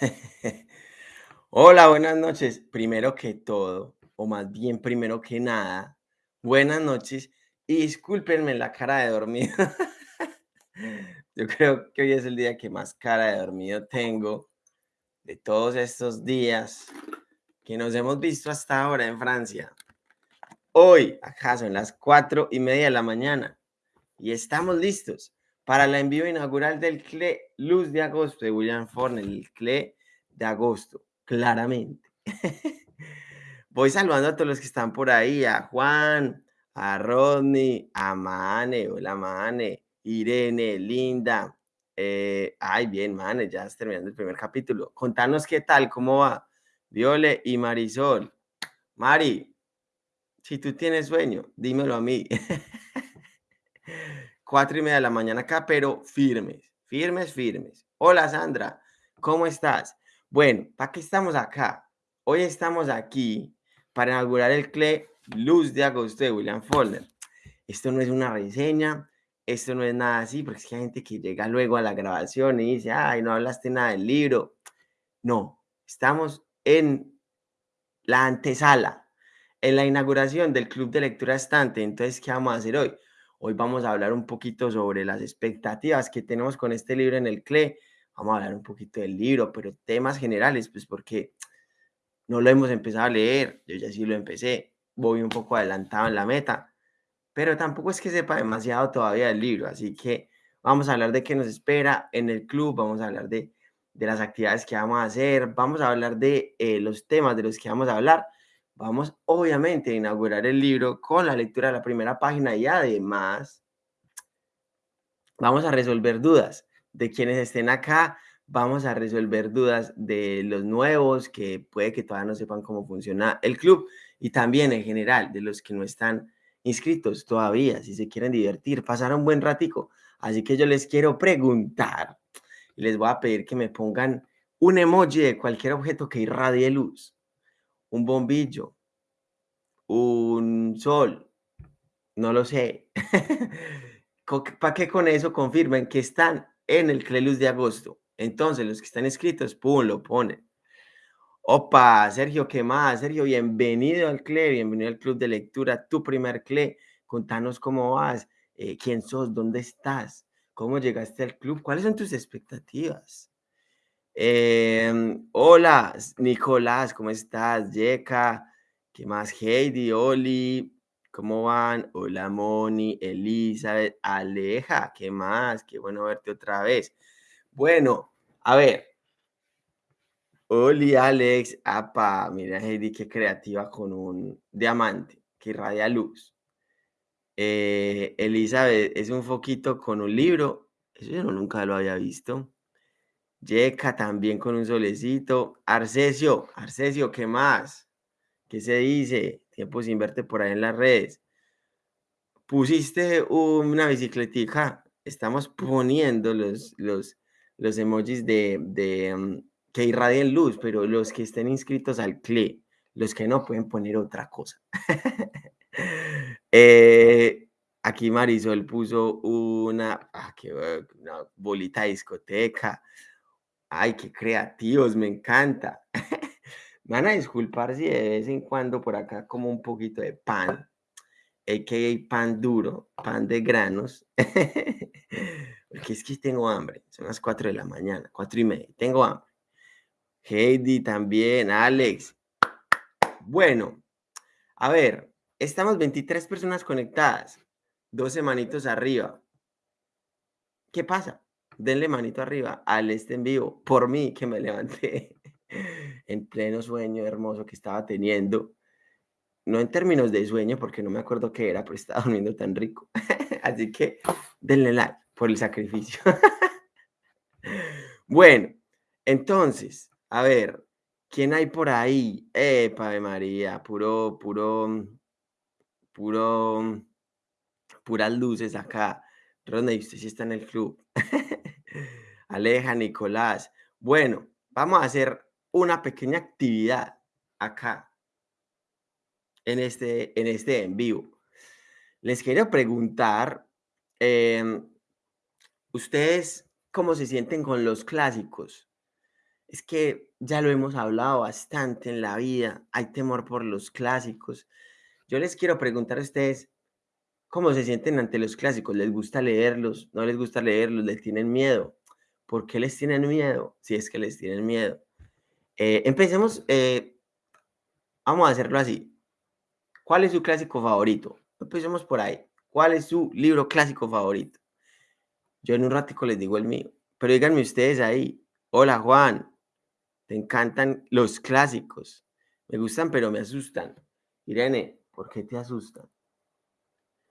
Hola, buenas noches. Primero que todo, o más bien primero que nada, buenas noches y discúlpenme la cara de dormido. Yo creo que hoy es el día que más cara de dormido tengo de todos estos días que nos hemos visto hasta ahora en Francia. Hoy, acaso, en las cuatro y media de la mañana y estamos listos para el envío inaugural del CLE Luz de Agosto de William Fornell, el CLE de agosto claramente. Voy saludando a todos los que están por ahí, a Juan, a Rodney, a Mane, hola Mane, Irene, Linda. Eh, ay, bien, Mane, ya estás terminando el primer capítulo. Contanos qué tal, cómo va. Viole y Marisol. Mari, si tú tienes sueño, dímelo a mí. Cuatro y media de la mañana acá, pero firmes, firmes, firmes. Hola Sandra, ¿cómo estás? Bueno, ¿para qué estamos acá? Hoy estamos aquí para inaugurar el CLE Luz de Agosto de William Faulkner. Esto no es una reseña, esto no es nada así, porque es que hay gente que llega luego a la grabación y dice, ay, no hablaste nada del libro. No, estamos en la antesala, en la inauguración del Club de Lectura Estante. Entonces, ¿qué vamos a hacer hoy? Hoy vamos a hablar un poquito sobre las expectativas que tenemos con este libro en el CLE, vamos a hablar un poquito del libro, pero temas generales, pues porque no lo hemos empezado a leer, yo ya sí lo empecé, voy un poco adelantado en la meta, pero tampoco es que sepa demasiado todavía del libro, así que vamos a hablar de qué nos espera en el club, vamos a hablar de, de las actividades que vamos a hacer, vamos a hablar de eh, los temas de los que vamos a hablar, vamos obviamente a inaugurar el libro con la lectura de la primera página y además vamos a resolver dudas de quienes estén acá, vamos a resolver dudas de los nuevos que puede que todavía no sepan cómo funciona el club y también en general de los que no están inscritos todavía, si se quieren divertir, pasar un buen ratico. Así que yo les quiero preguntar y les voy a pedir que me pongan un emoji de cualquier objeto que irradie luz, un bombillo, un sol, no lo sé. para que con eso confirmen que están en el Clelus de agosto. Entonces, los que están inscritos, pum, lo ponen. Opa, Sergio, ¿qué más? Sergio, bienvenido al CLE, bienvenido al Club de Lectura, tu primer CLE. Contanos cómo vas, eh, quién sos, dónde estás, cómo llegaste al club, cuáles son tus expectativas. Em, hola, Nicolás, ¿cómo estás? Yeka, ¿qué más? Heidi, Oli, ¿Cómo van? Hola Moni, Elizabeth, Aleja, ¿qué más? Qué bueno verte otra vez. Bueno, a ver. Hola Alex, apa, mira Heidi, qué creativa con un diamante que irradia luz. Eh, Elizabeth, es un foquito con un libro. Eso yo nunca lo había visto. Yeka también con un solecito. Arcesio, Arcesio, ¿qué más? ¿Qué se dice? Tiempo sin verte por ahí en las redes. Pusiste una bicicletica. Estamos poniendo los, los, los emojis de, mm, que irradien luz, pero los que estén inscritos al CLE, los que no pueden poner otra cosa. eh, aquí Marisol puso una, ah, una bolita de discoteca. Ay, qué creativos, me encanta. Me van a disculpar si de vez en cuando por acá como un poquito de pan, a.k.a. pan duro, pan de granos, porque es que tengo hambre, son las 4 de la mañana, 4 y media, tengo hambre. Heidi también, Alex. Bueno, a ver, estamos 23 personas conectadas, 12 manitos arriba. ¿Qué pasa? Denle manito arriba al este en vivo, por mí que me levanté en pleno sueño hermoso que estaba teniendo. No en términos de sueño, porque no me acuerdo qué era, pero estaba durmiendo tan rico. Así que denle like por el sacrificio. bueno, entonces, a ver, ¿quién hay por ahí? Epa de María, puro, puro, puro, puras luces acá. Ronda, usted sí está en el club. Aleja, Nicolás. Bueno, vamos a hacer una pequeña actividad acá en este, en este en vivo. Les quiero preguntar, em, ¿ustedes cómo se sienten con los clásicos? Es que ya lo hemos hablado bastante en la vida, hay temor por los clásicos. Yo les quiero preguntar a ustedes, ¿cómo se sienten ante los clásicos? ¿Les gusta leerlos? ¿No les gusta leerlos? ¿Les tienen miedo? ¿Por qué les tienen miedo? Si es que les tienen miedo. Eh, empecemos, eh, vamos a hacerlo así. ¿Cuál es su clásico favorito? Empecemos por ahí. ¿Cuál es su libro clásico favorito? Yo en un ratico les digo el mío. Pero díganme ustedes ahí. Hola Juan, te encantan los clásicos. Me gustan, pero me asustan. Irene, ¿por qué te asustan?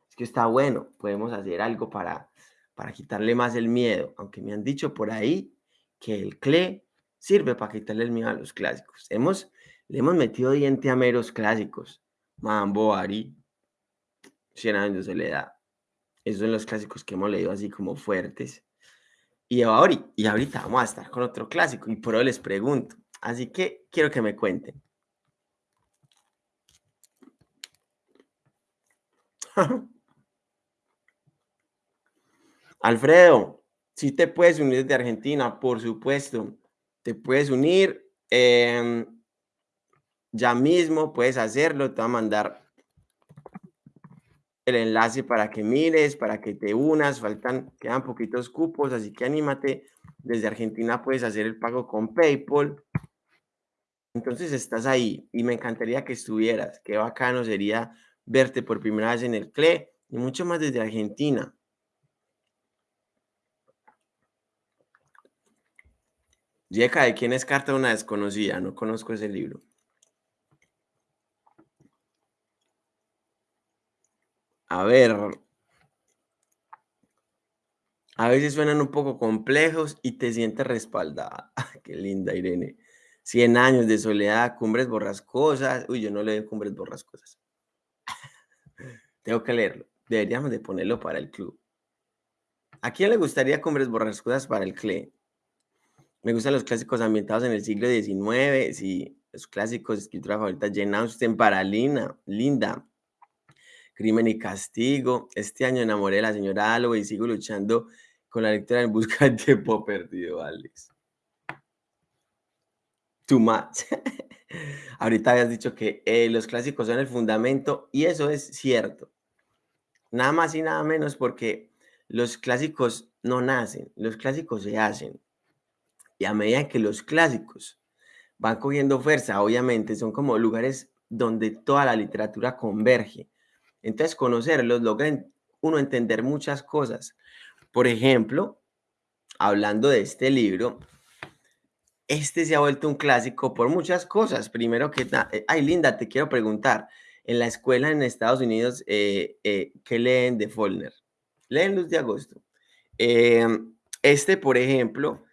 Es que está bueno. Podemos hacer algo para, para quitarle más el miedo. Aunque me han dicho por ahí que el CLE sirve para quitarle el miedo a los clásicos. Hemos, le hemos metido diente a meros clásicos. Mambo, Ari, Cien años de soledad. Esos son los clásicos que hemos leído así como fuertes. Y ahorita, y ahorita vamos a estar con otro clásico y por hoy les pregunto. Así que quiero que me cuenten. Alfredo, si te puedes unir desde Argentina, por supuesto. Te puedes unir em, ya mismo, puedes hacerlo. Te voy a mandar el enlace para que mires, para que te unas, faltan, quedan poquitos cupos, así que anímate. Desde Argentina puedes hacer el pago con PayPal. Entonces estás ahí y me encantaría que estuvieras. Qué bacano sería verte por primera vez en el CLE y mucho más desde Argentina. Yeka, ¿de quién es Carta una desconocida? No conozco ese libro. A ver. A veces suenan un poco complejos y te sientes respaldada. Qué linda, Irene. 100 años de soledad, cumbres borrascosas. Uy, yo no leo cumbres borrascosas. Tengo que leerlo. Deberíamos de ponerlo para el club. ¿A quién le gustaría cumbres borrascosas para el CLE? Me gustan los clásicos ambientados en el siglo XIX. Sí, los clásicos, escritura favorita, Jane Austen para Linda. Crimen y Castigo. Este año enamoré a la señora Algo y sigo luchando con la lectura en busca del tiempo perdido, Alex. Too much. Ahorita habías dicho que eh, los clásicos son el fundamento y eso es cierto. Nada más y nada menos porque los clásicos no nacen, los clásicos se hacen. Y a medida que los clásicos van cogiendo fuerza, obviamente son como lugares donde toda la literatura converge. Entonces, conocerlos logra uno entender muchas cosas. Por ejemplo, hablando de este libro, este se ha vuelto un clásico por muchas cosas. Primero que eh, ay Linda, te quiero preguntar, en la escuela en Estados Unidos, eh, eh, ¿qué leen de Follner? Leen Luz de Agosto. Em, este, por ejemplo,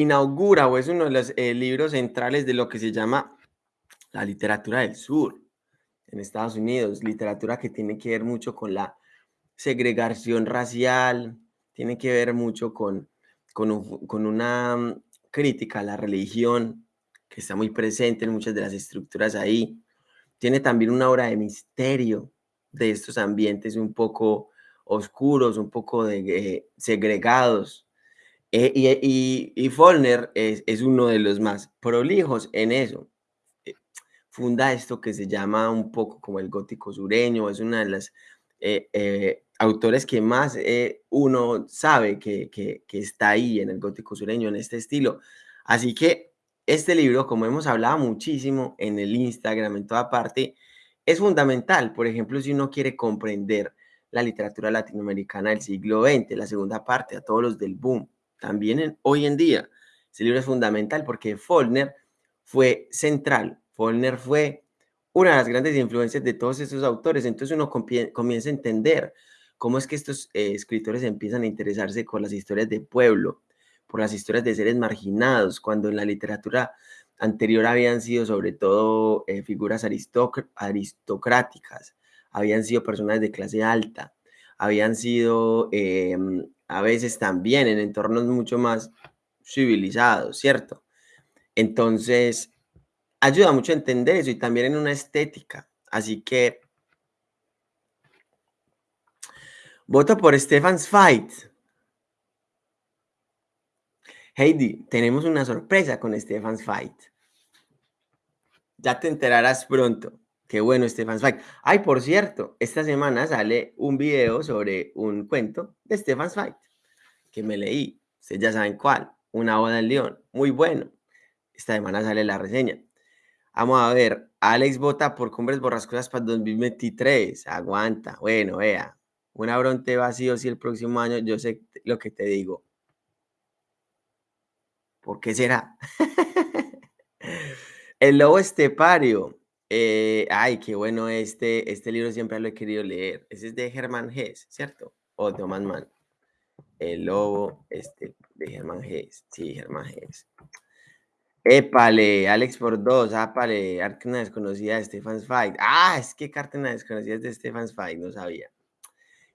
inaugura o es uno de los libros centrales de lo que se llama la literatura del sur en Estados Unidos, literatura que tiene que ver mucho con la segregación racial, tiene que ver mucho con, con, una mm, crítica a la religión que está muy presente en muchas de las estructuras ahí. Tiene también una obra de misterio de estos ambientes un poco oscuros, un poco de, eh, segregados. Eh, y, y, y Follner es, es, uno de los más prolijos en eso funda esto que se llama un poco como el gótico sureño, es una de las eh, eh, autores que más eh, uno sabe que, que, que, está ahí en el gótico sureño, en este estilo. Así que este libro, como hemos hablado muchísimo en el Instagram, en toda parte, es fundamental. Por ejemplo, si uno quiere comprender la literatura latinoamericana del siglo XX, la segunda parte, a todos los del boom, también hoy en día, ese libro es fundamental porque Follner fue central. Follner fue una de las grandes influencias de todos estos autores. Entonces uno comienza a entender cómo es que estos eh, escritores empiezan a interesarse por las historias de pueblo, por las historias de seres marginados, cuando en la literatura anterior habían sido sobre todo eh, figuras aristocráticas, habían sido personas de clase alta, habían sido em, a veces también en entornos mucho más civilizados, ¿cierto? Entonces, ayuda mucho a entender eso y también en una estética. Así que voto por Stefan Fight. Heidi, tenemos una sorpresa con Stefan's Fight. Ya te enterarás pronto. Qué bueno, Stefan's Fight. Ay, por cierto, esta semana sale un video sobre un cuento de Stefan's Fight que me leí. Ustedes ya saben cuál. Una boda en León. Muy bueno. Esta semana sale la reseña. Vamos a ver. Alex vota por Cumbres Borrascosas para 2023. Aguanta. Bueno, vea. Una bronte vacío si el próximo año. Yo sé lo que te digo. ¿Por qué será? el lobo estepario. Eh, ay, qué bueno este, este libro siempre lo he querido leer. Ese es de Hermann Hesse, ¿cierto? O de Thomas Mann. El lobo este, de Hermann Hesse. Sí, Hermann Hesse. Épale, Alex por dos, ápale, Arcana desconocida de Stefan's Fight. Ah, es que Cartena desconocida de Stefan's Fight, no sabía.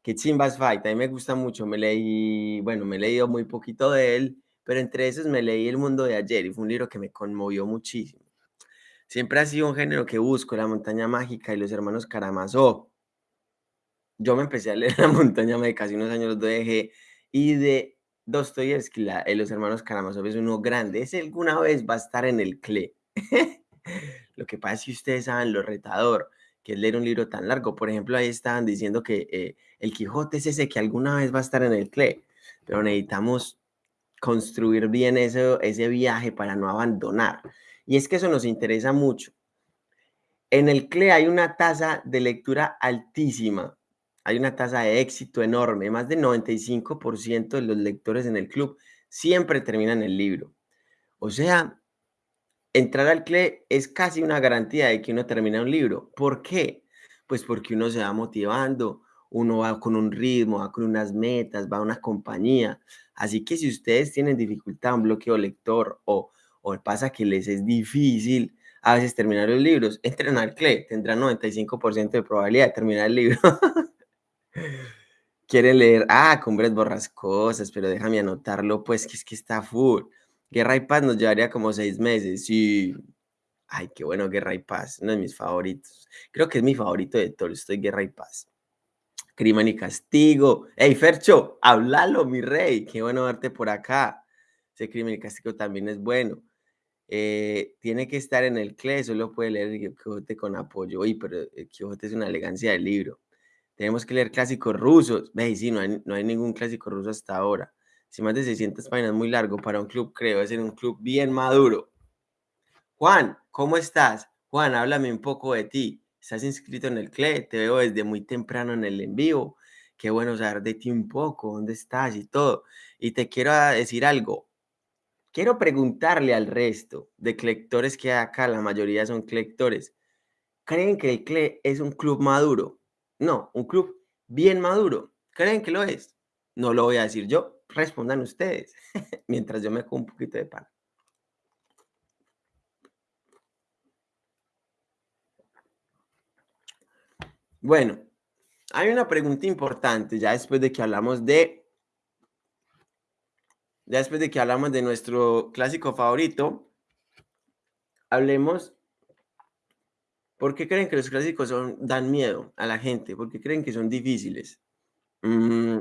Que Chimbas Fight, a mí me gusta mucho, me leí, bueno, me he leído muy poquito de él, pero entre esos me leí El Mundo de Ayer y fue un libro que me conmovió muchísimo. Siempre ha sido un género que busco, La Montaña Mágica y Los Hermanos Karamazov. Yo me empecé a leer La Montaña Mágica hace unos años, lo dejé, y de Dostoyevsky, eh, Los Hermanos Karamazov es uno grande, ese alguna vez va a estar en el CLE. lo que pasa es que ustedes saben lo retador que es leer un libro tan largo. Por ejemplo, ahí estaban diciendo que eh, el Quijote es ese que alguna vez va a estar en el CLE, pero necesitamos construir bien eso, ese viaje para no abandonar. Y es que eso nos interesa mucho. En el CLE hay una tasa de lectura altísima, hay una tasa de éxito enorme, más del 95% de los lectores en el club siempre terminan el libro. O sea, entrar al CLE es casi una garantía de que uno termina un libro. ¿Por qué? Pues porque uno se va motivando, uno va con un ritmo, va con unas metas, va a una compañía. Así que si ustedes tienen dificultad, un bloqueo lector o, o pasa que les es difícil a veces terminar los libros, entren al CLE, tendrán 95% de probabilidad de terminar el libro. Quieren leer, ah, Cumbres Borrascosas, pero déjame anotarlo, pues que es que está full. Guerra y Paz nos llevaría como seis meses, sí. Ay, qué bueno, Guerra y Paz, uno de mis favoritos. Creo que es mi favorito de estoy Guerra y Paz. Crimen y Castigo. Hey, Fercho, háblalo, mi rey. Qué bueno verte por acá. Ese Crimen y Castigo también es bueno. Eh, tiene que estar en el CLE, solo puede leer el Quijote con apoyo. Uy, pero el Quijote es una elegancia del libro. Tenemos que leer clásicos rusos. Ve, sí, no hay, no hay ningún clásico ruso hasta ahora. Si más de 600 páginas, muy largo para un club, creo. Es ser un club bien maduro. Juan, ¿cómo estás? Juan, háblame un poco de ti. ¿Estás inscrito en el CLE? Te veo desde muy temprano en el en vivo. Qué bueno saber de ti un poco, dónde estás y todo. Y te quiero decir algo. Quiero preguntarle al resto de lectores que hay acá, la mayoría son lectores. ¿Creen que el CLE es un club maduro? No, un club bien maduro. ¿Creen que lo es? No lo voy a decir yo, respondan ustedes, mientras yo me como un poquito de pan. Bueno, hay una pregunta importante ya después de que hablamos de, ya después de que hablamos de nuestro clásico favorito, hablemos, ¿por qué creen que los clásicos son, dan miedo a la gente? ¿Por qué creen que son difíciles? Mm,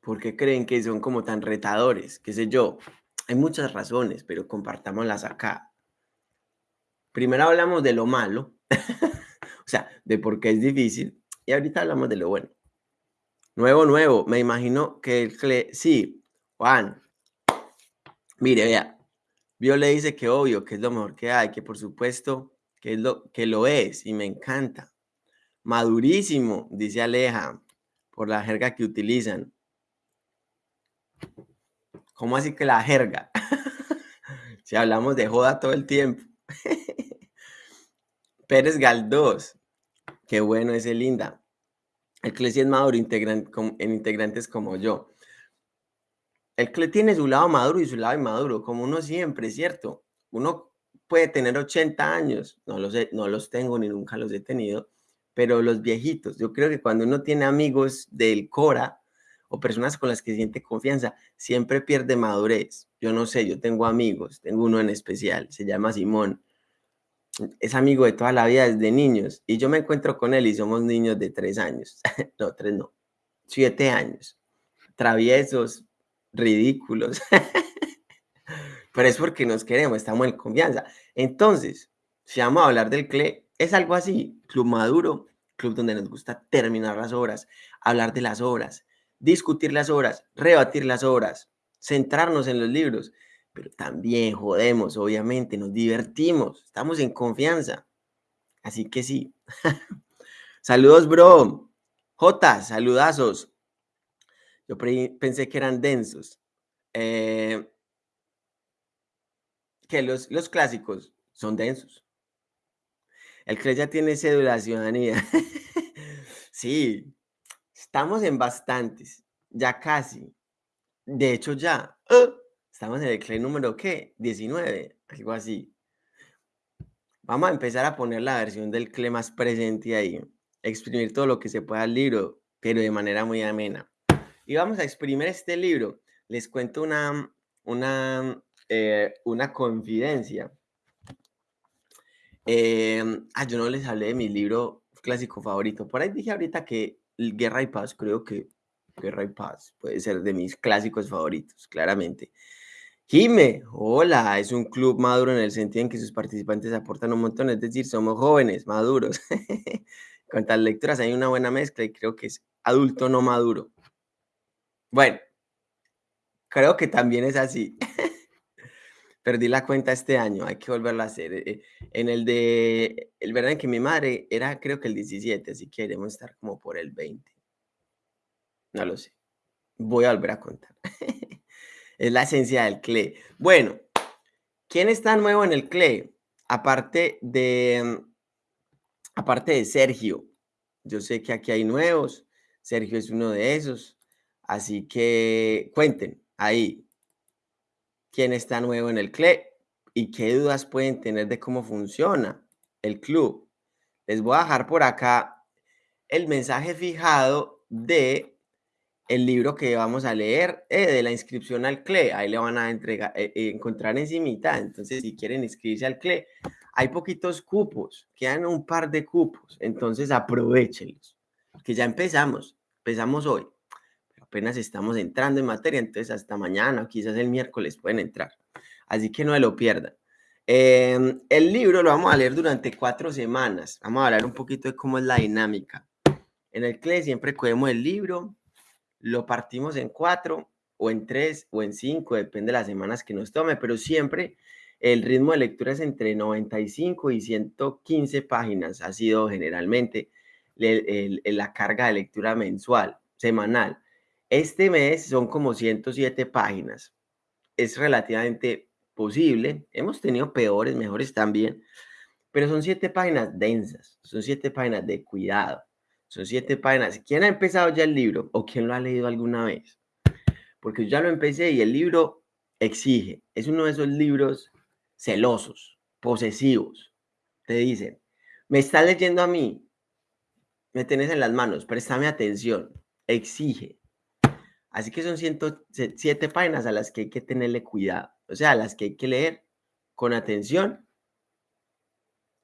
¿Por qué creen que son como tan retadores? ¿Qué sé yo? Hay muchas razones, pero compartámoslas acá. Primero hablamos de lo malo, o sea, de por qué es difícil, y ahorita hablamos de lo bueno. Nuevo, nuevo, me imagino que el sí, Juan, mire, vea, Vio le dice que obvio, que es lo mejor que hay, que por supuesto que, es lo, que lo es y me encanta. Madurísimo, dice Aleja, por la jerga que utilizan. ¿Cómo así que la jerga? si hablamos de joda todo el tiempo. Pérez Galdós. Qué bueno ese linda. El CLE es maduro en integrantes como yo. El tiene su lado maduro y su lado inmaduro, como uno siempre, ¿cierto? Uno puede tener 80 años, no los, no los tengo ni nunca los he tenido, pero los viejitos, yo creo que cuando uno tiene amigos del Cora, o personas con las que siente confianza, siempre pierde madurez. Yo no sé, yo tengo amigos, tengo uno en especial, se llama Simón. Es amigo de toda la vida desde niños y yo me encuentro con él y somos niños de tres años, no, tres no, siete años, traviesos, ridículos. Pero es porque nos queremos, estamos en confianza. Entonces, si vamos a hablar del CLE, es algo así, club maduro, club donde nos gusta terminar las obras, hablar de las obras, discutir las obras, rebatir las obras, centrarnos en los libros, pero también jodemos, obviamente, nos divertimos, estamos en confianza. Así que sí. Saludos, bro. J, saludazos. Yo pensé que eran densos. Eh, que los, los clásicos son densos. El que ya tiene cédula de ciudadanía. sí, estamos en bastantes, ya casi. De hecho, ya. ¡ah! Estamos en el CLE número, ¿qué? 19, algo así. Vamos a empezar a poner la versión del CLE más presente ahí. Exprimir todo lo que se pueda al libro, pero de manera muy amena. Y vamos a exprimir este libro. Les cuento una, una, eh, una confidencia. Em, ah, yo no les hablé de mi libro clásico favorito. Por ahí dije ahorita que Guerra y Paz, creo que Guerra y Paz puede ser de mis clásicos favoritos, claramente. Jime, hola, es un club maduro en el sentido en que sus participantes aportan un montón, es decir, somos jóvenes, maduros. Cuantas lecturas hay una buena mezcla y creo que es adulto no maduro. Bueno, creo que también es así. Perdí la cuenta este año, hay que volverlo a hacer. Eh, en el de, el verdad que mi madre era creo que el 17, así que debemos estar como por el 20. No lo sé. Voy a volver a contar. es la esencia del CLE. Bueno, ¿quién está nuevo en el CLE? Aparte de, aparte de Sergio. Yo sé que aquí hay nuevos. Sergio es uno de esos. Así que cuenten ahí quién está nuevo en el CLE y qué dudas pueden tener de cómo funciona el club. Les voy a dejar por acá el mensaje fijado de el libro que vamos a leer eh, de la inscripción al CLE. Ahí le van a entregar, eh, eh, encontrar encimita. Entonces, si quieren inscribirse al CLE, hay poquitos cupos, quedan un par de cupos. Entonces, aprovechenlos, que ya empezamos, empezamos hoy. Apenas estamos entrando en materia, entonces hasta mañana o quizás el miércoles pueden entrar. Así que no lo pierdan. Em, el libro lo vamos a leer durante cuatro semanas. Vamos a hablar un poquito de cómo es la dinámica. En el CLE siempre cogemos el libro, lo partimos en cuatro o en tres o en cinco, depende de las semanas que nos tome, pero siempre el ritmo de lectura es entre 95 y 115 páginas, ha sido generalmente la carga de lectura mensual, semanal. Este mes son como 107 páginas. Es relativamente posible. Hemos tenido peores, mejores también, pero son siete páginas densas, son siete páginas de cuidado. Son siete páginas. ¿Quién ha empezado ya el libro o quién lo ha leído alguna vez? Porque yo ya lo empecé y el libro exige. Es uno de esos libros celosos, posesivos. Te dicen, me estás leyendo a mí, me tenés en las manos, préstame atención. Exige. Así que son 107 páginas a las que hay que tenerle cuidado. O sea, a las que hay que leer con atención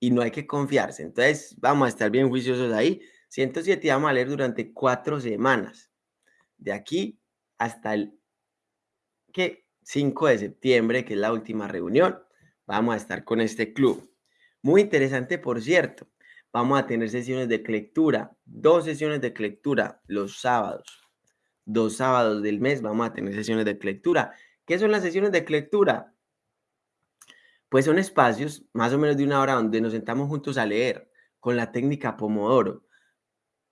y no hay que confiarse. Entonces, vamos a estar bien juiciosos ahí 107 vamos a leer durante cuatro semanas. De aquí hasta el 5 de septiembre, que es la última reunión, vamos a estar con este club. Muy interesante, por cierto. Vamos a tener sesiones de lectura, dos sesiones de lectura los sábados. Dos sábados del mes vamos a tener sesiones de lectura. ¿Qué son las sesiones de lectura? Pues son espacios más o menos de una hora donde nos sentamos juntos a leer con la técnica Pomodoro.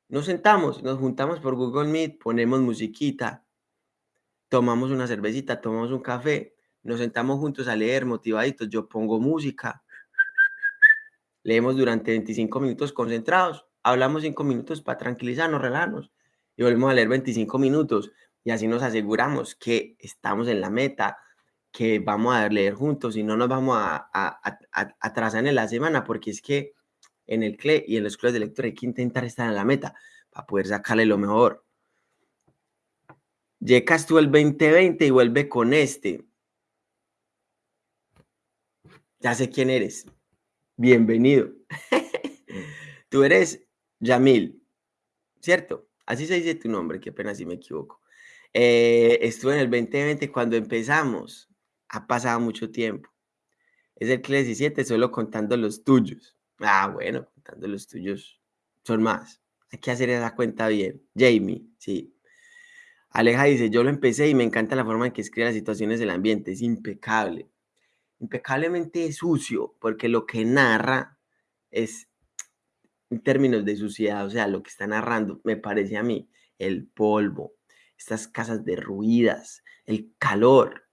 Nos sentamos, nos juntamos por Google Meet, ponemos musiquita, tomamos una cervecita, tomamos un café, nos sentamos juntos a leer motivaditos, yo pongo música, leemos durante 25 minutos concentrados, hablamos 5 minutos para tranquilizarnos, relajarnos y volvemos a leer 25 minutos y así nos aseguramos que estamos en la meta, que vamos a leer juntos y no nos vamos a, atrasar en la semana porque es que en el CLE y en los clubes de lectura hay que intentar estar en la meta para poder sacarle lo mejor. Llegas tú el 2020 y vuelve con este. Ya sé quién eres. Bienvenido. tú eres Yamil, ¿cierto? Así se dice tu nombre, qué pena si me equivoco. Eh, estuve en el 2020 cuando empezamos. Ha pasado mucho tiempo. Es el CLE 17 solo contando los tuyos. Ah, bueno, contando los tuyos son más. Hay que hacer esa cuenta bien. Jamie, sí. Aleja dice, yo lo empecé y me encanta la forma en que escribe las situaciones del ambiente. Es impecable. Impecablemente sucio, porque lo que narra es en términos de suciedad, o sea, lo que está narrando, me parece a mí, el polvo, estas casas derruidas, el calor.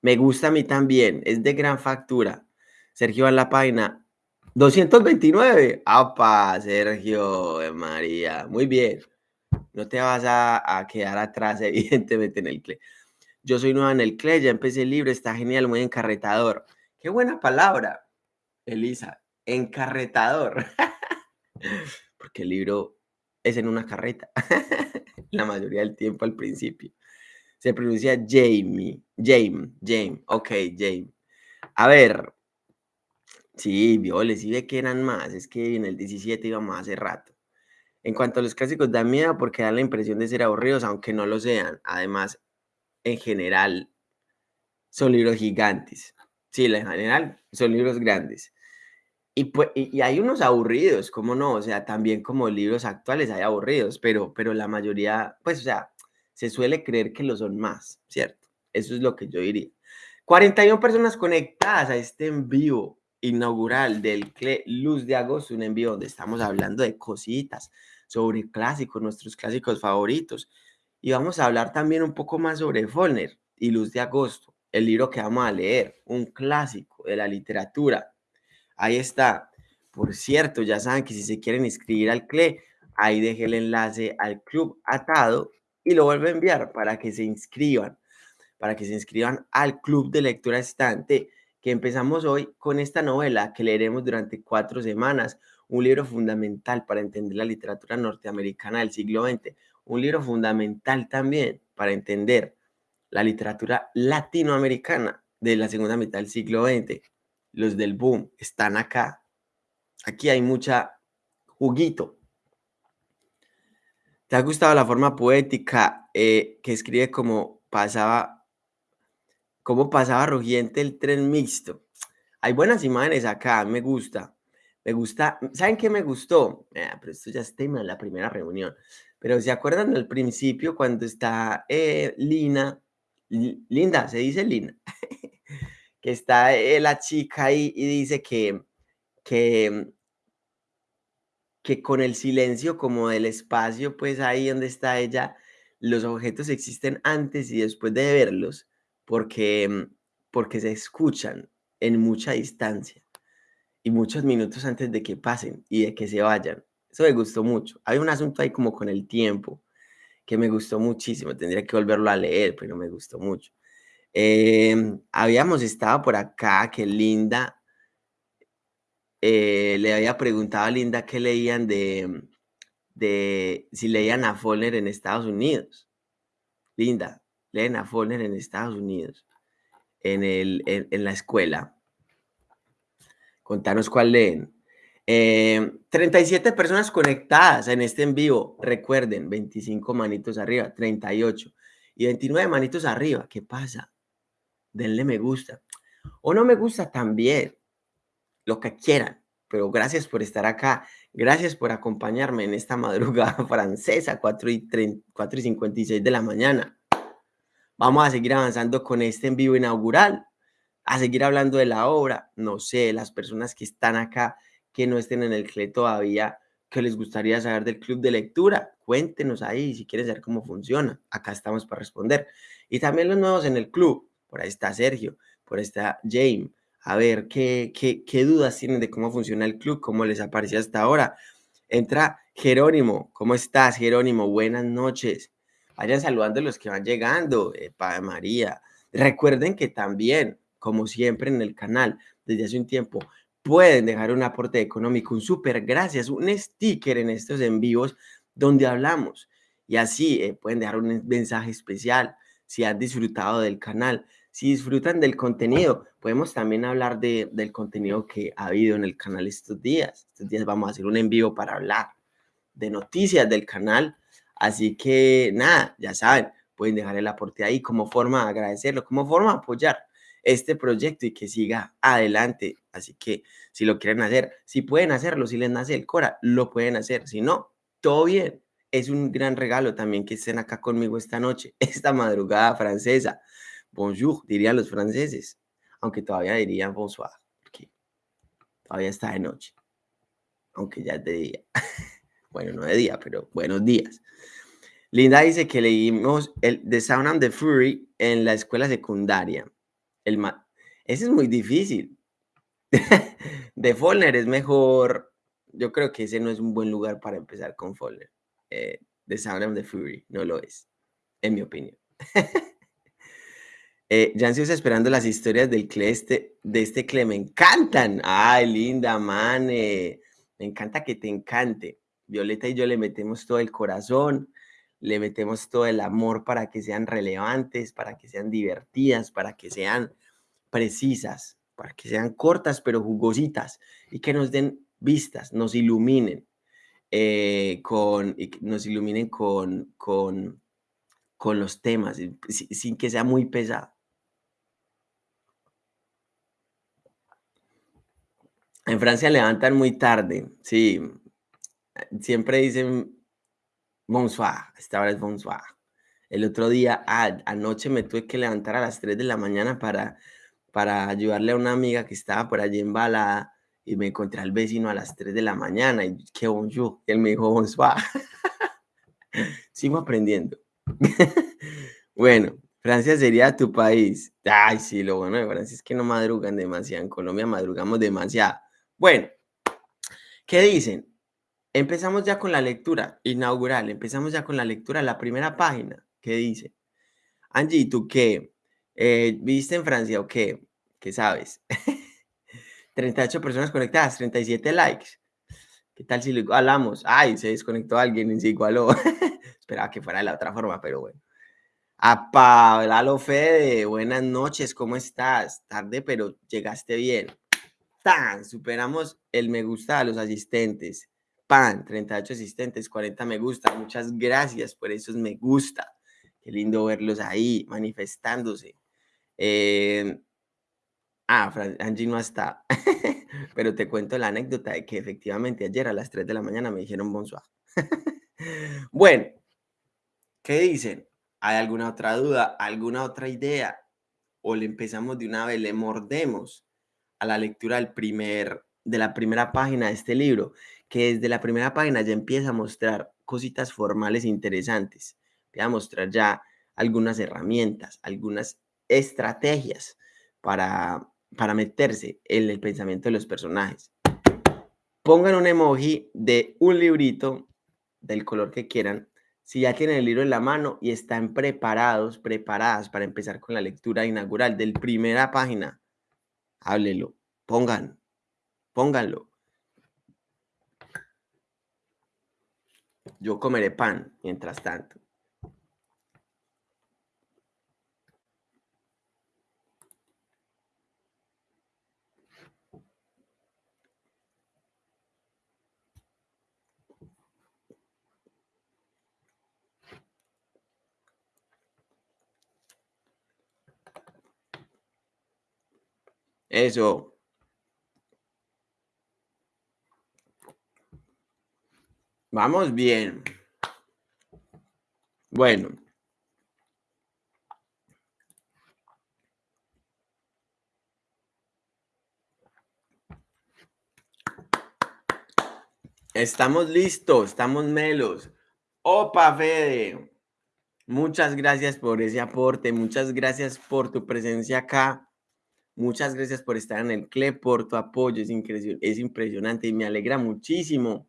Me gusta a mí también, es de gran factura. Sergio en la página 229. ¡Apa, Sergio! María! Muy bien. No te vas a, quedar atrás, evidentemente, en el CLE. Yo soy nueva en el CLE, ya empecé el libro, está genial, muy encarretador. ¡Qué buena palabra, Elisa! Encarretador. Porque el libro es en una carreta. La mayoría del tiempo al principio. Se pronuncia Jamie. James. James. Ok, James. A ver. Sí, violes, sí ve que eran más. Es que en el 17 íbamos hace rato. En cuanto a los clásicos, dan miedo porque dan la impresión de ser aburridos, aunque no lo sean. Además, en general, son libros gigantes. Sí, en general, son libros grandes. Y, pues, y, hay unos aburridos, ¿cómo no? O sea, también como libros actuales hay aburridos, pero, pero la mayoría, pues, o sea, se suele creer que lo son más, ¿cierto? Eso es lo que yo diría. 41 personas conectadas a este envío inaugural del Luz de Agosto, un envío donde estamos hablando de cositas sobre clásicos, nuestros clásicos favoritos. Y vamos a hablar también un poco más sobre Follner y Luz de Agosto, el libro que vamos a leer, un clásico de la literatura Ahí está. Por cierto, ya saben que si se quieren inscribir al CLE, ahí deje el enlace al club atado y lo vuelvo a enviar para que se inscriban, para que se inscriban al club de lectura estante que empezamos hoy con esta novela que leeremos durante cuatro semanas, un libro fundamental para entender la literatura norteamericana del siglo XX, un libro fundamental también para entender la literatura latinoamericana de la segunda mitad del siglo XX los del boom están acá. Aquí hay mucha juguito. ¿Te ha gustado la forma poética eh, que escribe como pasaba, cómo pasaba rugiente el tren mixto? Hay buenas imágenes acá, me gusta. Me gusta, ¿saben qué me gustó? Eh, pero esto ya es tema de la primera reunión. Pero ¿se acuerdan del principio cuando está eh, Lina? Linda, se dice Lina. que está eh, la chica ahí y dice que, que con el silencio como del espacio, pues ahí donde está ella, los objetos existen antes y después de verlos, porque, mm, porque se escuchan en mucha distancia y muchos minutos antes de que pasen y de que se vayan. Eso me gustó mucho. Hay un asunto ahí como con el tiempo que me gustó muchísimo. Tendría que volverlo a leer, pero me gustó mucho. Em, habíamos estado por acá, que Linda eh, le había preguntado a Linda qué leían de, de si leían a Follner en Estados Unidos. Linda, leen a Follner en Estados Unidos, en, el, en, la escuela. Contanos cuál leen. 37 em, personas conectadas en este en vivo. Recuerden, 25 manitos arriba, 38 y 29 manitos arriba. ¿Qué pasa? denle me gusta. O no me gusta también, lo que quieran. Pero gracias por estar acá. Gracias por acompañarme en esta madrugada francesa, 4 y, 4 y 56 de la mañana. Vamos a seguir avanzando con este en vivo inaugural, a seguir hablando de la obra. No sé, las personas que están acá, que no estén en el CLE todavía, que les gustaría saber del club de lectura, cuéntenos ahí si quieren saber cómo funciona. Acá estamos para responder. Y también los nuevos en el club por ahí está Sergio, por ahí está James. A ver, ¿qué, qué, dudas tienen de cómo funciona el club? ¿Cómo les apareció hasta ahora? Entra Jerónimo. ¿Cómo estás, Jerónimo? Buenas noches. Vayan saludando a los que van llegando. Padre María. Recuerden que también, como siempre en el canal, desde hace un tiempo, pueden dejar un aporte económico, un super gracias, un sticker en estos en vivos donde hablamos. Y así eh, pueden dejar un mensaje especial si han disfrutado del canal. Si disfrutan del contenido, podemos también hablar de, del contenido que ha habido en el canal estos días. Estos días vamos a hacer un en vivo para hablar de noticias del canal, Así que nada, ya saben, pueden dejar el aporte ahí como forma de agradecerlo, como forma de apoyar este proyecto y que siga adelante. Así que si lo quieren hacer, si pueden hacerlo, si les nace el Cora, lo pueden hacer. Si no, todo bien. Es un gran regalo también que estén acá conmigo esta noche, esta madrugada francesa. Bonjour, dirían los franceses, aunque todavía dirían bonsoir, porque todavía está de noche, aunque ya es de día. bueno, no de día, pero buenos días. Linda dice que leímos el The Sound and the Fury en la escuela secundaria. Ese es muy difícil. de Follner es mejor. Yo creo que ese no es un buen lugar para empezar con Follner. Eh, the Sound and the Fury no lo es, en mi opinión. eh, ansiosa esperando las historias del cle este, de este cle. Me encantan. Ay, linda, mane. Me encanta que te encante. Violeta y yo le metemos todo el corazón le metemos todo el amor para que sean relevantes, para que sean divertidas, para que sean precisas, para que sean cortas pero jugositas y que nos den vistas, nos iluminen, eh, con, nos iluminen con, con, con los temas, sin que sea muy pesado. En Francia levantan muy tarde, sí. Siempre dicen bonsoir, esta hora es bonsoir. El otro día, ah, anoche me tuve que levantar a las 3 de la mañana para, para ayudarle a una amiga que estaba por allí embalada y me encontré al vecino a las 3 de la mañana y qué bonjour, él me dijo bonsoir. Sigo aprendiendo. bueno, Francia sería tu país. Ay, sí, lo bueno de Francia es que no madrugan demasiado. En Colombia madrugamos demasiado. Bueno, ¿qué dicen? Empezamos ya con la lectura inaugural, empezamos ya con la lectura, la primera página que dice, Angie, ¿tú qué? Eh, ¿Viste en Francia o qué? ¿Qué sabes? 38 personas conectadas, 37 likes. ¿Qué tal si lo igualamos? Ay, se desconectó alguien y se igualó. Esperaba que fuera de la otra forma, pero bueno. A Pablo Fede, buenas noches, ¿cómo estás? Tarde, pero llegaste bien. ¡Tan! Superamos el me gusta a los asistentes pan, 38 asistentes, 40 me gusta. Muchas gracias por esos me gusta. Qué lindo verlos ahí manifestándose. Eh, ah, Angie no está. Pero te cuento la anécdota de que efectivamente ayer a las 3 de la mañana me dijeron bonsoir. bueno, ¿qué dicen? ¿Hay alguna otra duda? ¿Alguna otra idea? ¿O le empezamos de una vez, le mordemos a la lectura del primer, de la primera página de este libro? Que desde la primera página ya empieza a mostrar cositas formales interesantes, empieza a mostrar ya algunas herramientas, algunas estrategias para, para meterse en el pensamiento de los personajes. Pongan un emoji de un librito del color que quieran. Si ya tienen el libro en la mano y están preparados, preparadas para empezar con la lectura inaugural del primera página, háblelo, pongan, pónganlo. Yo comeré pan mientras tanto. Eso. Vamos bien. Bueno. Estamos listos, estamos melos. Opa, Fede. Muchas gracias por ese aporte, muchas gracias por tu presencia acá. Muchas gracias por estar en el CLE, por tu apoyo. Es, es impresionante y me alegra muchísimo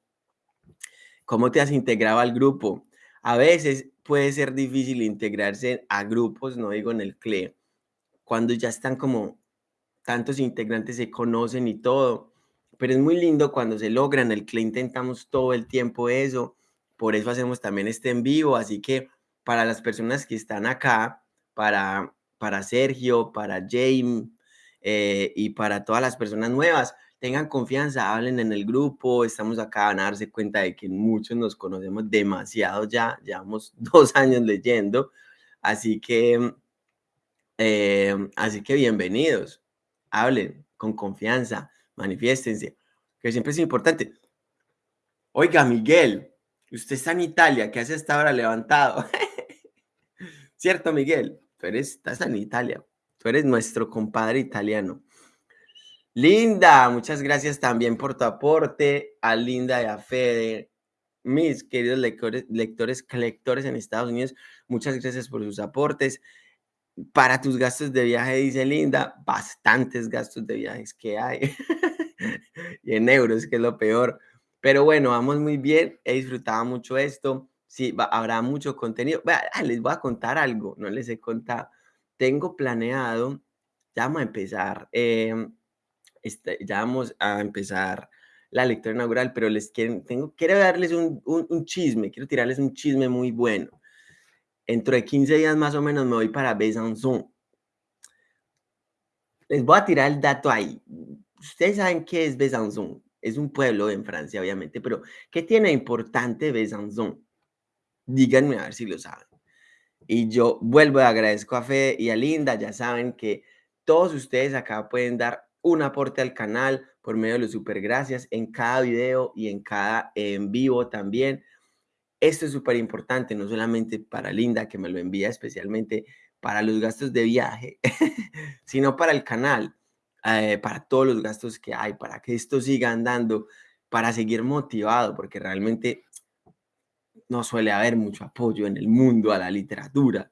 ¿Cómo te has integrado al grupo? A veces puede ser difícil integrarse a grupos, no digo en el CLE, cuando ya están como tantos integrantes se conocen y todo, pero es muy lindo cuando se logra en el CLE, intentamos todo el tiempo eso, por eso hacemos también este en vivo, así que para las personas que están acá, para, para Sergio, para James eh, y para todas las personas nuevas, tengan confianza, hablen en el grupo, estamos acá, van a darse cuenta de que muchos nos conocemos demasiado ya, llevamos dos años leyendo, así que, eh, así que bienvenidos, hablen con confianza, manifiéstense, que siempre es importante. Oiga, Miguel, usted está en Italia, ¿qué hace esta hora levantado? ¿Cierto, Miguel? Tú eres, estás en Italia, tú eres nuestro compadre italiano. Linda, muchas gracias también por tu aporte. A Linda y a Fede, mis queridos lectores, lectores, lectores en Estados Unidos, muchas gracias por sus aportes. Para tus gastos de viaje, dice Linda, bastantes gastos de viajes que hay. y en euros, que es lo peor. Pero bueno, vamos muy bien. He disfrutado mucho esto. Sí, habrá mucho contenido. Ah, les voy a contar algo, no les he contado. Tengo planeado, ya vamos a empezar. Eh, este, ya vamos a empezar la lectura inaugural, pero les quiero, tengo, quiero darles un, un, chisme, quiero tirarles un chisme muy bueno. Dentro de 15 días más o menos me voy para Besançon. Les voy a tirar el dato ahí. Ustedes saben qué es Besançon. Es un pueblo en Francia, obviamente, pero ¿qué tiene importante Besançon? Díganme a ver si lo saben. Y yo vuelvo a agradezco a Fe y a Linda. Ya saben que todos ustedes acá pueden dar un aporte al canal por medio de los super gracias en cada video y en cada en vivo también. Esto es súper importante, no solamente para Linda, que me lo envía especialmente para los gastos de viaje, sino para el canal, eh, para todos los gastos que hay, para que esto siga andando, para seguir motivado, porque realmente no suele haber mucho apoyo en el mundo a la literatura.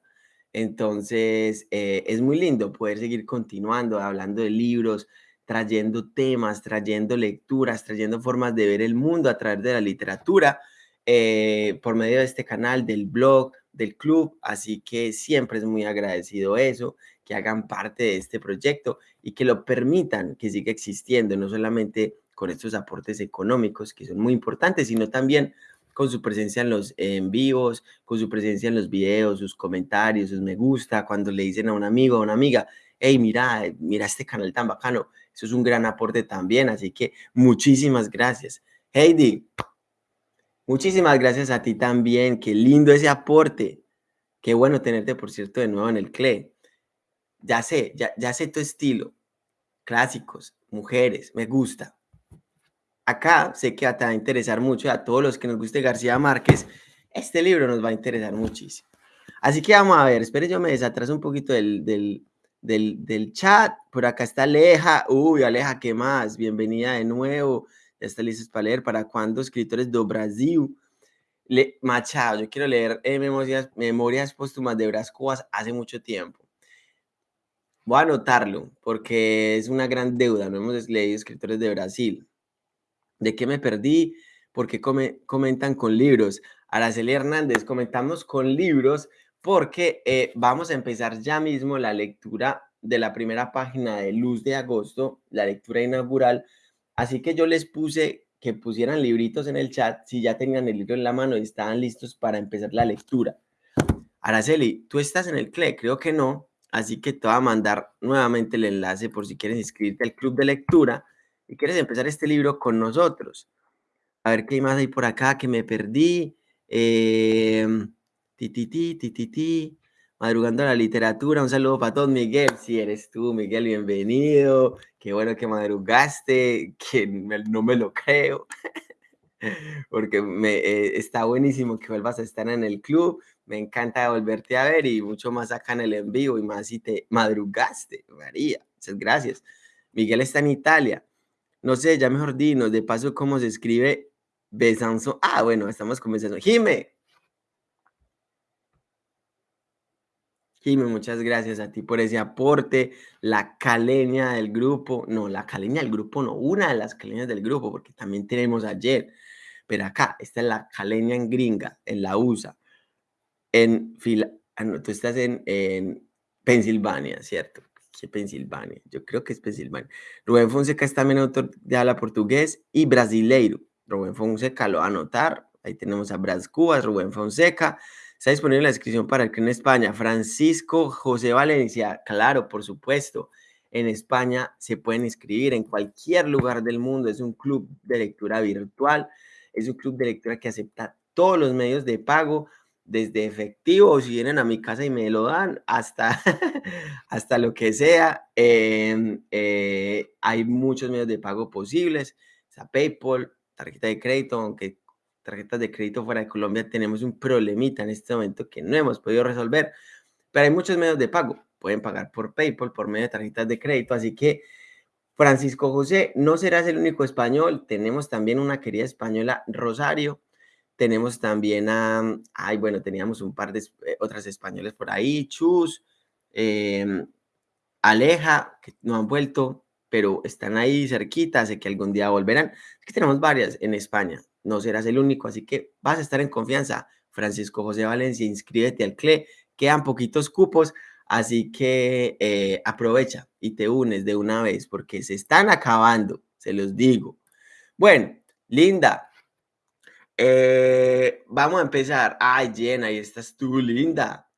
Entonces, eh, es muy lindo poder seguir continuando hablando de libros, trayendo temas, trayendo lecturas, trayendo formas de ver el mundo a través de la literatura eh, por medio de este canal, del blog, del club. Así que siempre es muy agradecido eso, que hagan parte de este proyecto y que lo permitan que siga existiendo, no solamente con estos aportes económicos que son muy importantes, sino también con su presencia en los en vivos, con su presencia en los videos, sus comentarios, sus me gusta, cuando le dicen a un amigo o a una amiga, hey, mira, mira este canal tan bacano, eso es un gran aporte también, así que muchísimas gracias. Heidi, muchísimas gracias a ti también, qué lindo ese aporte, qué bueno tenerte, por cierto, de nuevo en el CLE. Ya sé, ya, ya sé tu estilo, clásicos, mujeres, me gusta acá sé que te va a interesar mucho a todos los que nos guste García Márquez. Este libro nos va a interesar muchísimo. Así que vamos a ver, espere, yo me desatraso un poquito del, del, del, chat. Por acá está Aleja. Uy, Aleja, ¿qué más? Bienvenida de nuevo. Ya está listo para leer. ¿Para cuándo? Escritores do Brasil. Le, Machado, yo quiero leer eh, memorias, memorias póstumas de Brás Cubas hace mucho tiempo. Voy a anotarlo porque es una gran deuda. No hemos leído escritores de Brasil. ¿De qué me perdí? Porque come, comentan con libros. Araceli Hernández, comentamos con libros porque eh, vamos a empezar ya mismo la lectura de la primera página de Luz de Agosto, la lectura inaugural. Así que yo les puse que pusieran libritos en el chat si ya tenían el libro en la mano y estaban listos para empezar la lectura. Araceli, ¿tú estás en el CLE? Creo que no. Así que te voy a mandar nuevamente el enlace por si quieres inscribirte al club de lectura y quieres empezar este libro con nosotros. A ver qué más hay por acá que me perdí. Eh, ti, ti, ti, ti, ti, ti. Madrugando a la literatura. Un saludo para todos, Miguel. Si eres tú, Miguel, bienvenido. Qué bueno que madrugaste, que no me lo creo. Porque eh, está buenísimo que vuelvas a estar en el club. Me encanta volverte a ver y mucho más acá en el en vivo y más si te madrugaste, María. Muchas gracias. Miguel está en Italia. No sé, ya mejor dinos, de paso, cómo se escribe Besanzo. Ah, bueno, estamos comenzando. Jime. Jime, muchas gracias a ti por ese aporte. La caleña del grupo, no, la caleña del grupo, no, una de las caleñas del grupo, porque también tenemos ayer. Pero acá, esta es la caleña en gringa, en la USA. En fila, ah, tú estás en Pensilvania, ¿cierto? Pensilvania, yo creo que es Pensilvania. Rubén Fonseca es también autor de habla portugués y brasileiro. Rubén Fonseca lo va a anotar. Ahí tenemos a Bras Cubas, Rubén Fonseca. Está disponible la descripción para el que en España. Francisco José Valencia, claro, por supuesto. en España se pueden inscribir en cualquier lugar del mundo. Es un club de lectura virtual, es un club de lectura que acepta todos los medios de pago, desde efectivo, si vienen a mi casa y me lo dan, hasta, hasta lo que sea. Em, eh, hay muchos medios de pago posibles, o sea, PayPal, tarjeta de crédito, aunque tarjetas de crédito fuera de Colombia tenemos un problemita en este momento que no hemos podido resolver, pero hay muchos medios de pago. Pueden pagar por PayPal, por medio de tarjetas de crédito, así que Francisco José, no serás el único español, tenemos también una querida española, Rosario, tenemos también a, ay, bueno, teníamos un par de eh, otras españoles por ahí, Chus, em, Aleja, que no han vuelto, pero están ahí cerquita, sé que algún día volverán. que tenemos varias en España, no serás el único, así que vas a estar en confianza. Francisco José Valencia, inscríbete al CLE, quedan poquitos cupos, así que eh, aprovecha y te unes de una vez porque se están acabando, se los digo. Bueno, Linda, eh, vamos a empezar. Ay, Jen, ahí estás tú, linda.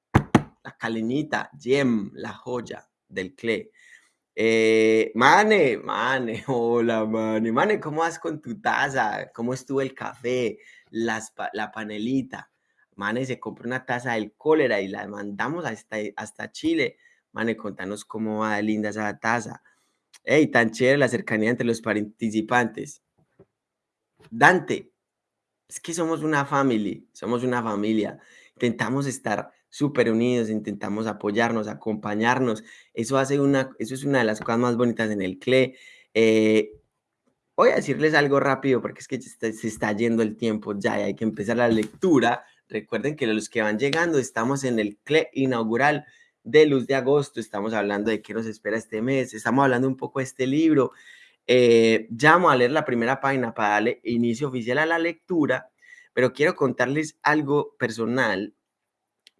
La calenita, Jem, la joya del CLE. Eh, Mane, Mane, hola, Mane. Mane, ¿cómo vas con tu taza? ¿Cómo estuvo el café? La panelita. Mane se compró una taza del cólera y la mandamos hasta, hasta Chile. Mane, contanos cómo va linda esa taza. Ey, tan chévere la cercanía entre los participantes. Dante, es que somos una familia, somos una familia. Intentamos estar súper unidos, intentamos apoyarnos, acompañarnos. Eso, hace una, eso es una de las cosas más bonitas en el CLE. Eh, voy a decirles algo rápido porque es que se está yendo el tiempo ya y hay que empezar la lectura. Recuerden que los que van llegando estamos en el CLE inaugural de Luz de Agosto. Estamos hablando de qué nos espera este mes. Estamos hablando un poco de este libro. Eh, llamo a leer la primera página para darle inicio oficial a la lectura, pero quiero contarles algo personal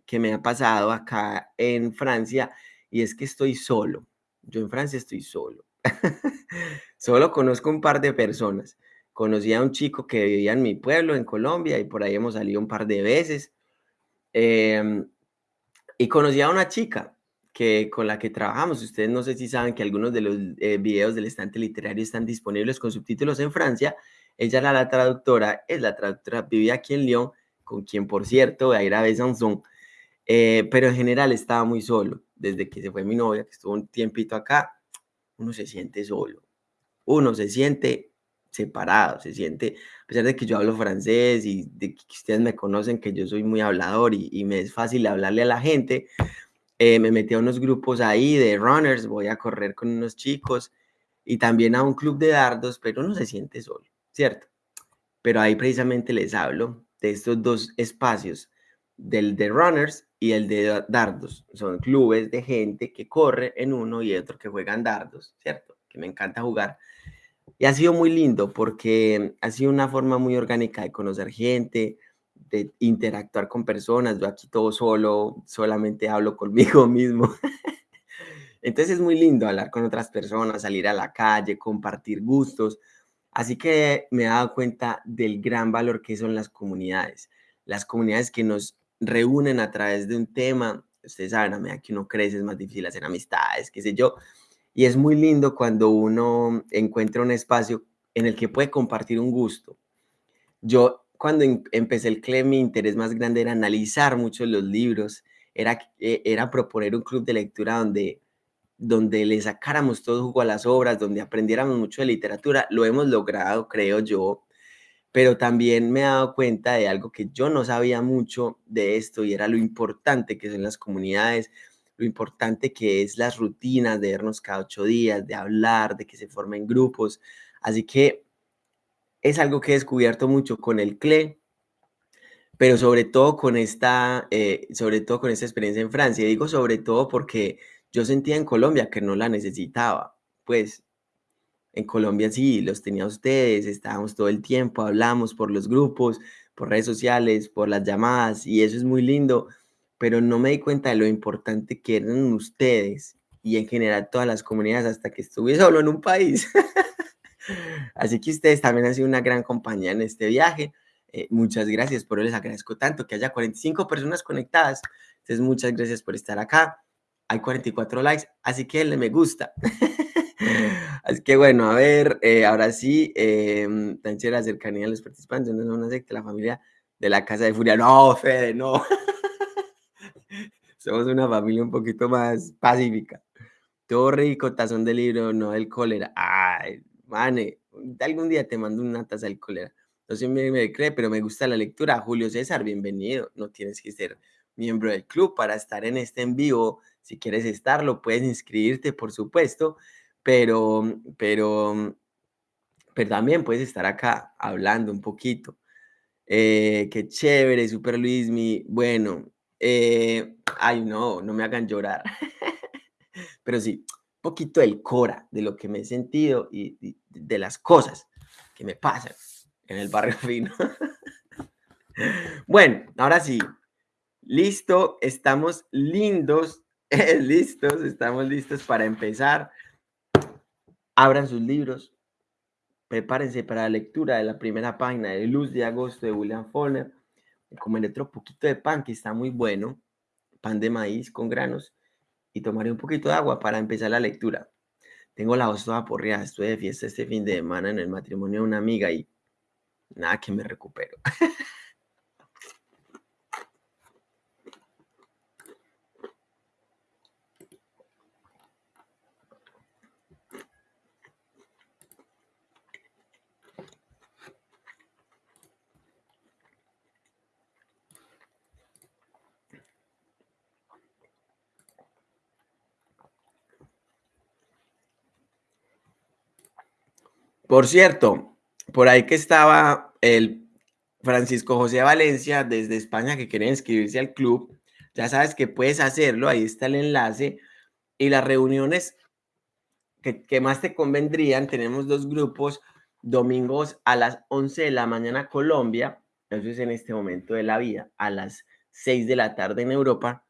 que me ha pasado acá en Francia y es que estoy solo. Yo en Francia estoy solo. solo conozco un par de personas. Conocí a un chico que vivía en mi pueblo, en Colombia, y por ahí hemos salido un par de veces. Em, y conocí a una chica que, con la que trabajamos. Ustedes no sé si saben que algunos de los eh, videos del estante literario están disponibles con subtítulos en Francia. Ella era la traductora, es la traductora, vivía aquí en Lyon, con quien, por cierto, a ir a Besançon, eh, pero en general estaba muy solo. Desde que se fue mi novia, que estuvo un tiempito acá, uno se siente solo. Uno se siente separado, se siente, a pesar de que yo hablo francés y de que ustedes me conocen, que yo soy muy hablador y me es fácil hablarle a la gente, eh, me metí a unos grupos ahí de runners, voy a correr con unos chicos y también a un club de dardos, pero uno se siente solo, ¿cierto? Pero ahí precisamente les hablo de estos dos espacios, del de runners y el de dardos. Son clubes de gente que corre en uno y otro que juegan dardos, ¿cierto? Que me encanta jugar. Y ha sido muy lindo porque ha sido una forma muy orgánica de conocer gente, interactuar con personas. Yo aquí todo solo, solamente hablo conmigo mismo. Entonces es muy lindo hablar con otras personas, salir a la calle, compartir gustos. Así que me he dado cuenta del gran valor que son las comunidades. Las comunidades que nos reúnen a través de un tema. Ustedes saben, a medida que uno crece es más difícil hacer amistades, qué sé yo. Y es muy lindo cuando uno encuentra un espacio en el que puede compartir un gusto. Yo cuando em, empecé el CLE, mi interés más grande era analizar mucho los libros, era, eh, era proponer un club de lectura donde, donde le sacáramos todo jugo a las obras, donde aprendiéramos mucho de literatura. Lo hemos logrado, creo yo, pero también me he dado cuenta de algo que yo no sabía mucho de esto y era lo importante que son las comunidades, lo importante que es las rutinas de vernos cada ocho días, de hablar, de que se formen grupos. Así que es algo que he descubierto mucho con el CLE, pero sobre todo con esta, eh, sobre todo con esta experiencia en Francia. digo sobre todo porque yo sentía en Colombia que no la necesitaba. Pues en Colombia sí, los tenía ustedes, estábamos todo el tiempo, hablamos por los grupos, por redes sociales, por las llamadas, y eso es muy lindo, pero no me di cuenta de lo importante que eran ustedes y en general todas las comunidades hasta que estuve solo en un país. Así que ustedes también han sido una gran compañía en este viaje. Eh, muchas gracias por les agradezco tanto que haya 45 personas conectadas. Entonces, muchas gracias por estar acá. hay 44 likes, así que denle me gusta. así que bueno, a ver, eh, ahora sí, eh, tan chévere cercanía de los participantes, no es una secta, la familia de la Casa de Furia. No, Fede, no. Somos una familia un poquito más pacífica. Todo rico, tazón de libro, no el cólera. Ay, mane, algún día te mando una taza del cólera. No sé me, me cree, pero me gusta la lectura. Julio César, bienvenido. No tienes que ser miembro del club para estar en este en vivo. Si quieres estarlo, puedes inscribirte, por supuesto, pero, pero, pero también puedes estar acá hablando un poquito. Eh, qué chévere, Super Luismi. Bueno, eh, ay, no, no me hagan llorar. pero sí, poquito del cora, de lo que me he sentido y, de las cosas que me pasan en el barrio fino. bueno, ahora sí, listo, estamos lindos, listos, estamos listos para empezar. Abran sus libros, prepárense para la lectura de la primera página de Luz de Agosto de William Faulkner. Comeré otro poquito de pan que está muy bueno, pan de maíz con granos, y tomaré un poquito de agua para empezar la lectura. Tengo la voz toda porreada, estoy de fiesta este fin de semana en el matrimonio de una amiga y nada que me recupero. Por cierto, por ahí que estaba el Francisco José Valencia desde España que quiere inscribirse al club. Ya sabes que puedes hacerlo, ahí está el enlace. Y las reuniones que, más te convendrían, tenemos dos grupos, domingos a las 11 de la mañana Colombia, eso es en este momento de la vida, a las 6 de la tarde en Europa,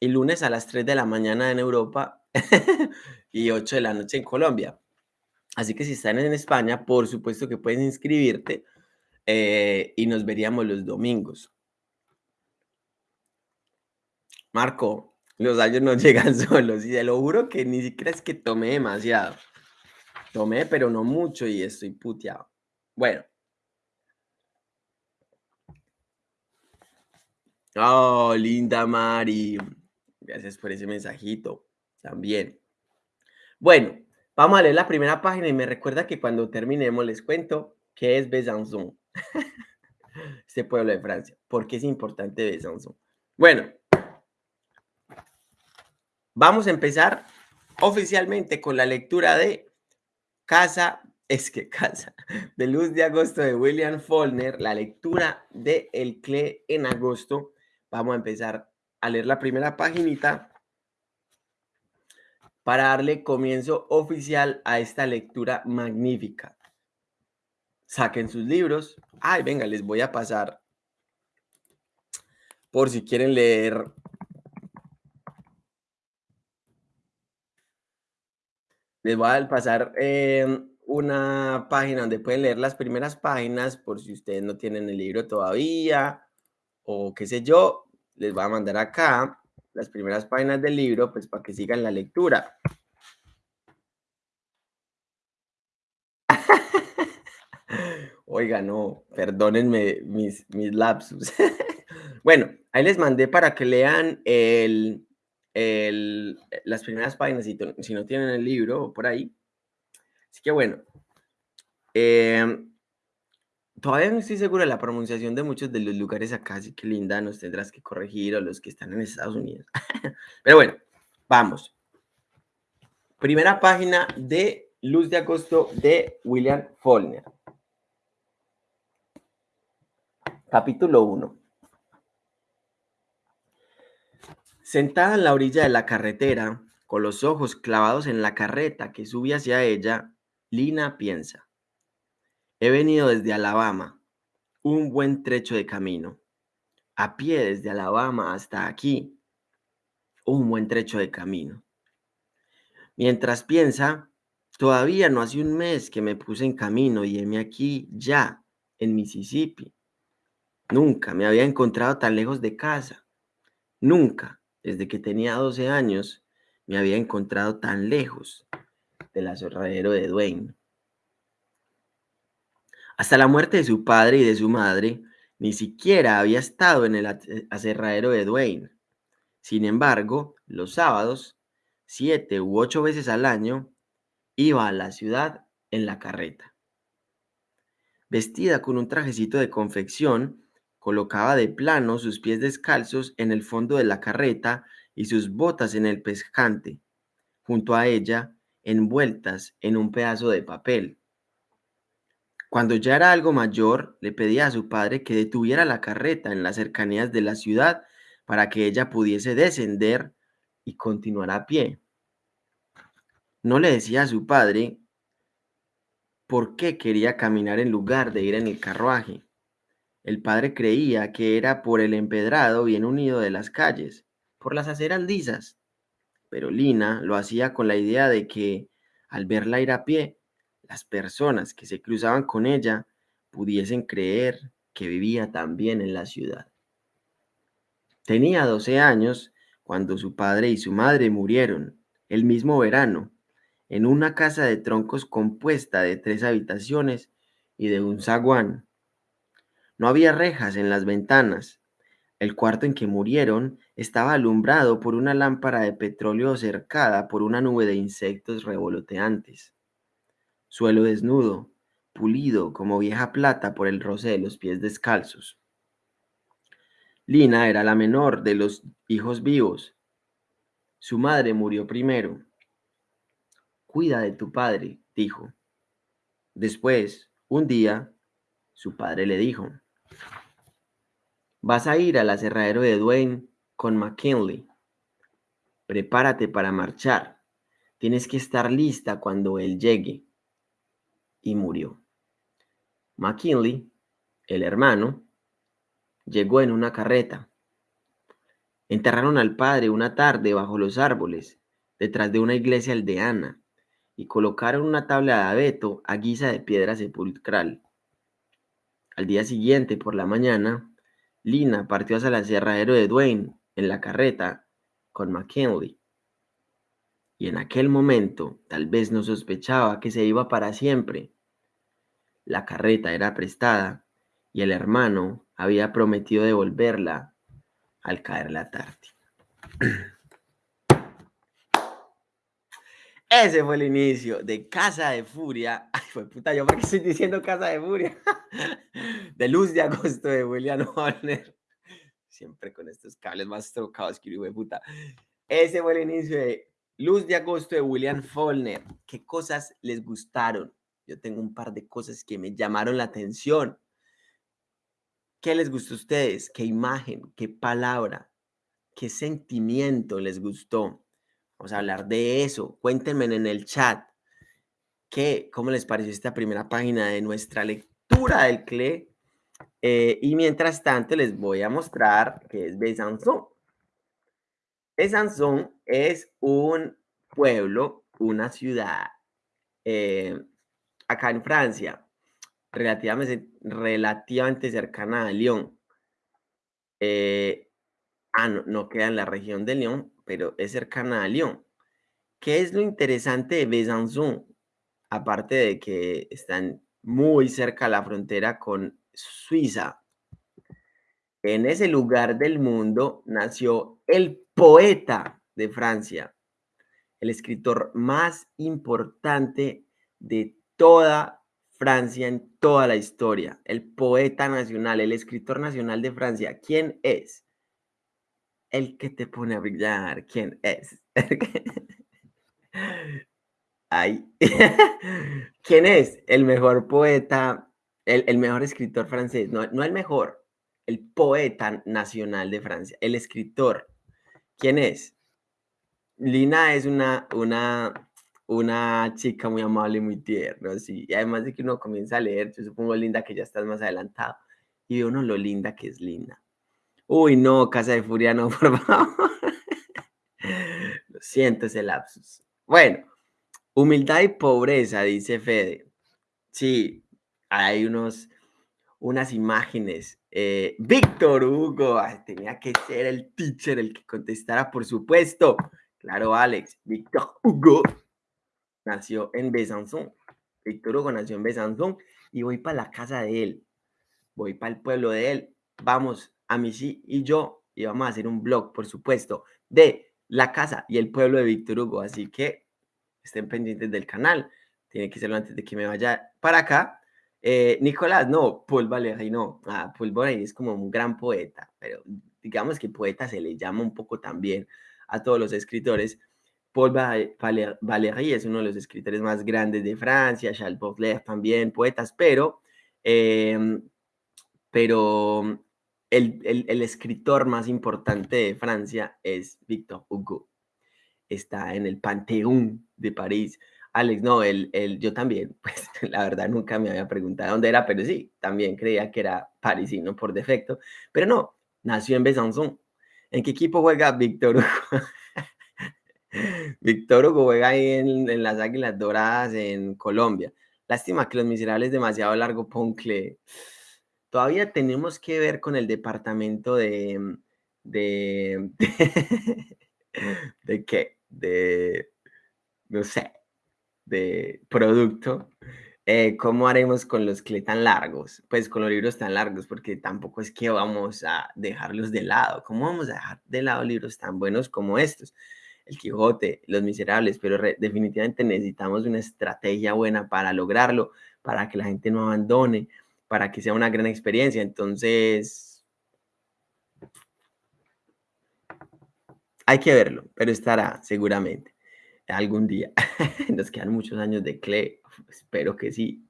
y lunes a las 3 de la mañana en Europa y 8 de la noche en Colombia. Así que si están en España, por supuesto que puedes inscribirte eh, y nos veríamos los domingos. Marco, los años no llegan solos y te lo juro que ni siquiera es que tomé demasiado. Tomé, pero no mucho y estoy puteado. Bueno. Oh, linda Mari. Gracias por ese mensajito también. Bueno, Vamos a leer la primera página y me recuerda que cuando terminemos les cuento qué es Besançon, este pueblo de Francia. ¿Por qué es importante Besançon? Bueno, vamos a empezar oficialmente con la lectura de Casa, es que Casa, de Luz de Agosto de William Faulkner, la lectura de El Cle en agosto. Vamos a empezar a leer la primera paginita para darle comienzo oficial a esta lectura magnífica. Saquen sus libros. Ay, venga, les voy a pasar por si quieren leer. Les voy a pasar eh, una página donde pueden leer las primeras páginas por si ustedes no tienen el libro todavía o qué sé yo. Les voy a mandar acá las primeras páginas del libro, pues para que sigan la lectura. Oiga, no, perdónenme mis, mis lapsus. bueno, ahí les mandé para que lean el, el, las primeras páginas si, si, no tienen el libro por ahí. Así que bueno, eh, Todavía no estoy seguro de la pronunciación de muchos de los lugares acá, así que Linda nos tendrás que corregir o los que están en Estados Unidos. Pero bueno, vamos. Primera página de Luz de Agosto de William Faulkner. Capítulo 1. Sentada en la orilla de la carretera, con los ojos clavados en la carreta que sube hacia ella, Lina piensa. He venido desde Alabama, un buen trecho de camino. A pie desde Alabama hasta aquí, un buen trecho de camino. Mientras piensa, todavía no hace un mes que me puse en camino y heme aquí ya, en Mississippi. Nunca me había encontrado tan lejos de casa. Nunca desde que tenía 12 años, me había encontrado tan lejos del aserradero de Dwayne. Hasta la muerte de su padre y de su madre, ni siquiera había estado en el aserradero de Dwayne. Sin embargo, los sábados, siete u ocho veces al año, iba a la ciudad en la carreta. Vestida con un trajecito de confección, colocaba de plano sus pies descalzos en el fondo de la carreta y sus botas en el pescante, junto a ella, envueltas en un pedazo de papel. Cuando ya era algo mayor, le pedía a su padre que detuviera la carreta en las cercanías de la ciudad para que ella pudiese descender y continuar a pie. No le decía a su padre por qué quería caminar en lugar de ir en el carruaje. El padre creía que era por el empedrado bien unido de las calles, por las aceras. Pero Lina lo hacía con la idea de que, al verla ir a pie, las personas que se cruzaban con ella pudiesen creer que vivía también en la ciudad. Tenía 12 años cuando su padre y su madre murieron el mismo verano en una casa de troncos compuesta de tres habitaciones y de un zaguán. No había rejas en las ventanas. El cuarto en que murieron estaba alumbrado por una lámpara de petróleo cercada por una nube de insectos revoloteantes suelo desnudo, pulido como vieja plata por el roce de los pies descalzos. Lina era la menor de los hijos vivos. Su madre murió primero. Cuida de tu padre, dijo. Después, un día, su padre le dijo, vas a ir al aserradero de Dwayne con McKinley. Prepárate para marchar. Tienes que estar lista cuando él llegue y murió. McKinley, el hermano, llegó en una carreta. Enterraron al padre una tarde bajo los árboles, detrás de una iglesia aldeana, y colocaron una tabla de abeto a guisa de piedra sepulcral. Al día siguiente, por la mañana, Lina partió hacia el aserradero de Dwayne en la carreta con McKinley. Y en aquel momento tal vez no sospechaba que se iba para siempre, la carreta era prestada y el hermano había prometido devolverla al caer la tarde. Ese fue el inicio de Casa de Furia. Ay, fue puta, yo porque estoy diciendo Casa de Furia. De Luz de Agosto de William Horner. Siempre con estos cables más trocados que de puta. Ese fue el inicio de Luz de Agosto de William Faulkner. ¿Qué cosas les gustaron? Yo tengo un par de cosas que me llamaron la atención. ¿Qué les gustó a ustedes? ¿Qué imagen? ¿Qué palabra? ¿Qué sentimiento les gustó? Vamos a hablar de eso. Cuéntenme en el chat. ¿Qué, ¿Cómo les pareció esta primera página de nuestra lectura del CLE? Eh, y mientras tanto les voy a mostrar qué es Besançon. Besançon es un pueblo, una ciudad eh, acá en Francia, relativamente, relativamente cercana a Lyon. Eh, ah, no, queda en la región de Lyon, pero es cercana a Lyon. ¿Qué es lo interesante de Besançon? Aparte de que están muy cerca a la frontera con Suiza. En ese lugar del mundo nació el poeta de Francia, el escritor más importante de toda Francia en toda la historia, el poeta nacional, el escritor nacional de Francia. ¿Quién es? El que te pone a brillar. ¿Quién es? Ay. ¿Quién es el mejor poeta, el, mejor escritor francés? No, no el mejor, el poeta nacional de Francia, el escritor. ¿Quién es? Lina es una, una una chica muy amable, muy tierna, sí. Y además de que uno comienza a leer, yo supongo, Linda, que ya estás más adelantado, y ve uno lo linda que es Linda. Uy, no, Casa de Furia, no, por favor. lo siento ese lapsus. Bueno, humildad y pobreza, dice Fede. Sí, hay unos, unas imágenes Eh, Víctor Hugo, tenía que ser el teacher el que contestara, por supuesto. Claro, Alex, Víctor Hugo nació en Besançon. Víctor Hugo nació en Besançon y voy para la casa de él. Voy para el pueblo de él. Vamos, a sí y yo, y vamos a hacer un blog, por supuesto, de la casa y el pueblo de Víctor Hugo. Así que estén pendientes del canal. Tiene que serlo antes de que me vaya para acá. Eh, Nicolás, no, Paul Valéry, no. Ah, Paul Valéry es como un gran poeta, pero digamos que poeta se le llama un poco también a todos los escritores. Paul Valéry es uno de los escritores más grandes de Francia, Charles Baudelaire también, poetas, pero, em, pero el, el, escritor más importante de Francia es Victor Hugo. Está en el Panteón de París. Alex, no, el, el, yo también, pues la verdad nunca me había preguntado dónde era, pero sí, también creía que era parisino por defecto, pero no, nació en Besançon. ¿En qué equipo juega Víctor Hugo? Víctor Hugo juega ahí en, las Águilas Doradas en Colombia. Lástima que Los Miserables demasiado largo, Poncle. Todavía tenemos que ver con el departamento de... ¿De, de, de qué? De... No sé, de producto, eh, ¿cómo haremos con los que tan largos? Pues con los libros tan largos, porque tampoco es que vamos a dejarlos de lado. ¿Cómo vamos a dejar de lado libros tan buenos como estos? El Quijote, Los Miserables, pero definitivamente necesitamos una estrategia buena para lograrlo, para que la gente no abandone, para que sea una gran experiencia. Entonces, hay que verlo, pero estará seguramente algún día. Nos quedan muchos años de CLE, espero que sí,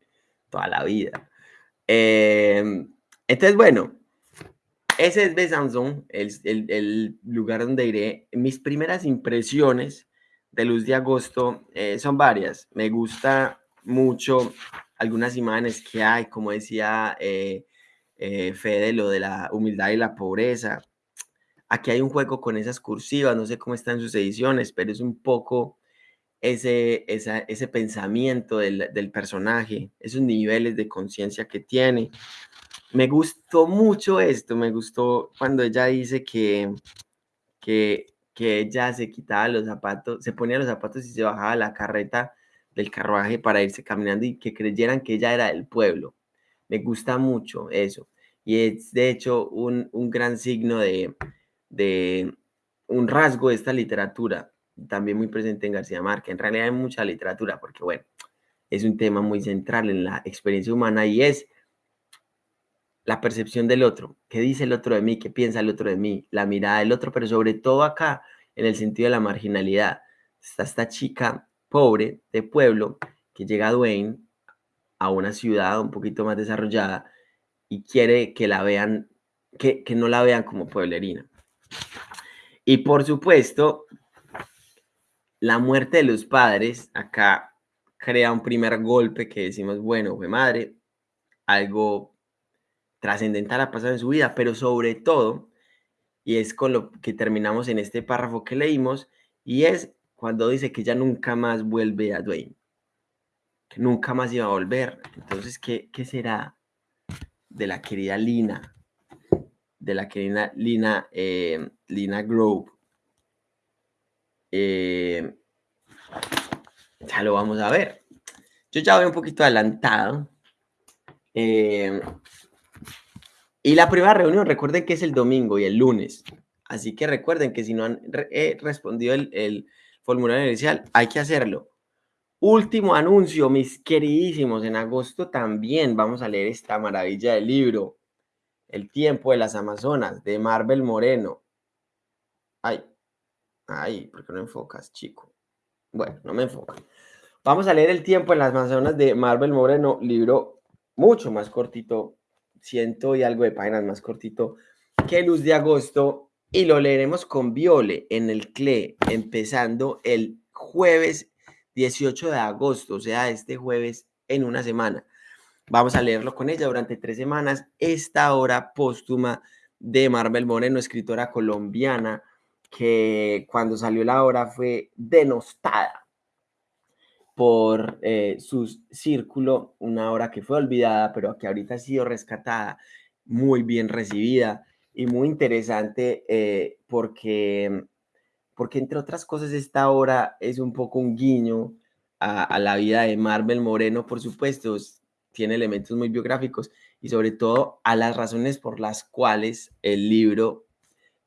toda la vida. Em, entonces, bueno, ese es Besançon, el, el, el, lugar donde iré. Mis primeras impresiones de Luz de Agosto eh, son varias. Me gusta mucho algunas imágenes que hay, como decía eh, eh, Fede, lo de la humildad y la pobreza. Aquí hay un juego con esas cursivas, no sé cómo están sus ediciones, pero es un poco ese, ese pensamiento del, del, personaje, esos niveles de conciencia que tiene. Me gustó mucho esto, me gustó cuando ella dice que, que, que ella se quitaba los zapatos, se ponía los zapatos y se bajaba la carreta del carruaje para irse caminando y que creyeran que ella era del pueblo. Me gusta mucho eso. Y es de hecho un, un gran signo de, de, un rasgo de esta literatura, también muy presente en García Márquez. En realidad hay mucha literatura porque, bueno, es un tema muy central en la experiencia humana y es la percepción del otro. ¿Qué dice el otro de mí? ¿Qué piensa el otro de mí? La mirada del otro, pero sobre todo acá, en el sentido de la marginalidad. Está esta chica pobre de pueblo que llega a Duane, a una ciudad un poquito más desarrollada, y quiere que la vean, que, que no la vean como pueblerina. Y por supuesto, la muerte de los padres acá crea un primer golpe que decimos, bueno, fue madre, algo trascendental ha pasado en su vida, pero sobre todo, y es con lo que terminamos en este párrafo que leímos, y es cuando dice que ya nunca más vuelve a Dwayne, que nunca más iba a volver. Entonces, ¿qué, qué será de la querida Lina? De la querida Lina, eh, Lina Grove, eh, ya lo vamos a ver. Yo ya voy un poquito adelantado. Eh, y la primera reunión, recuerden que es el domingo y el lunes. Así que recuerden que si no han respondido el, el formulario inicial, hay que hacerlo. Último anuncio, mis queridísimos. En agosto también vamos a leer esta maravilla del libro, El tiempo de las Amazonas, de Marvel Moreno. Ay, Ay, ¿por qué no enfocas, chico? Bueno, no me enfoca. Vamos a leer El tiempo en las Amazonas de Marvel Moreno, libro mucho más cortito, ciento y algo de páginas más cortito que Luz de Agosto, y lo leeremos con Viole en el CLE, empezando el jueves 18 de agosto, o sea, este jueves en una semana. Vamos a leerlo con ella durante tres semanas, esta hora póstuma de Marvel Moreno, escritora colombiana, que cuando salió la obra fue denostada por eh, su círculo, una obra que fue olvidada, pero que ahorita ha sido rescatada muy bien recibida y muy interesante eh, porque, porque, entre otras cosas, esta obra es un poco un guiño a, a la vida de Marvel Moreno, por supuesto, tiene elementos muy biográficos y sobre todo a las razones por las cuales el libro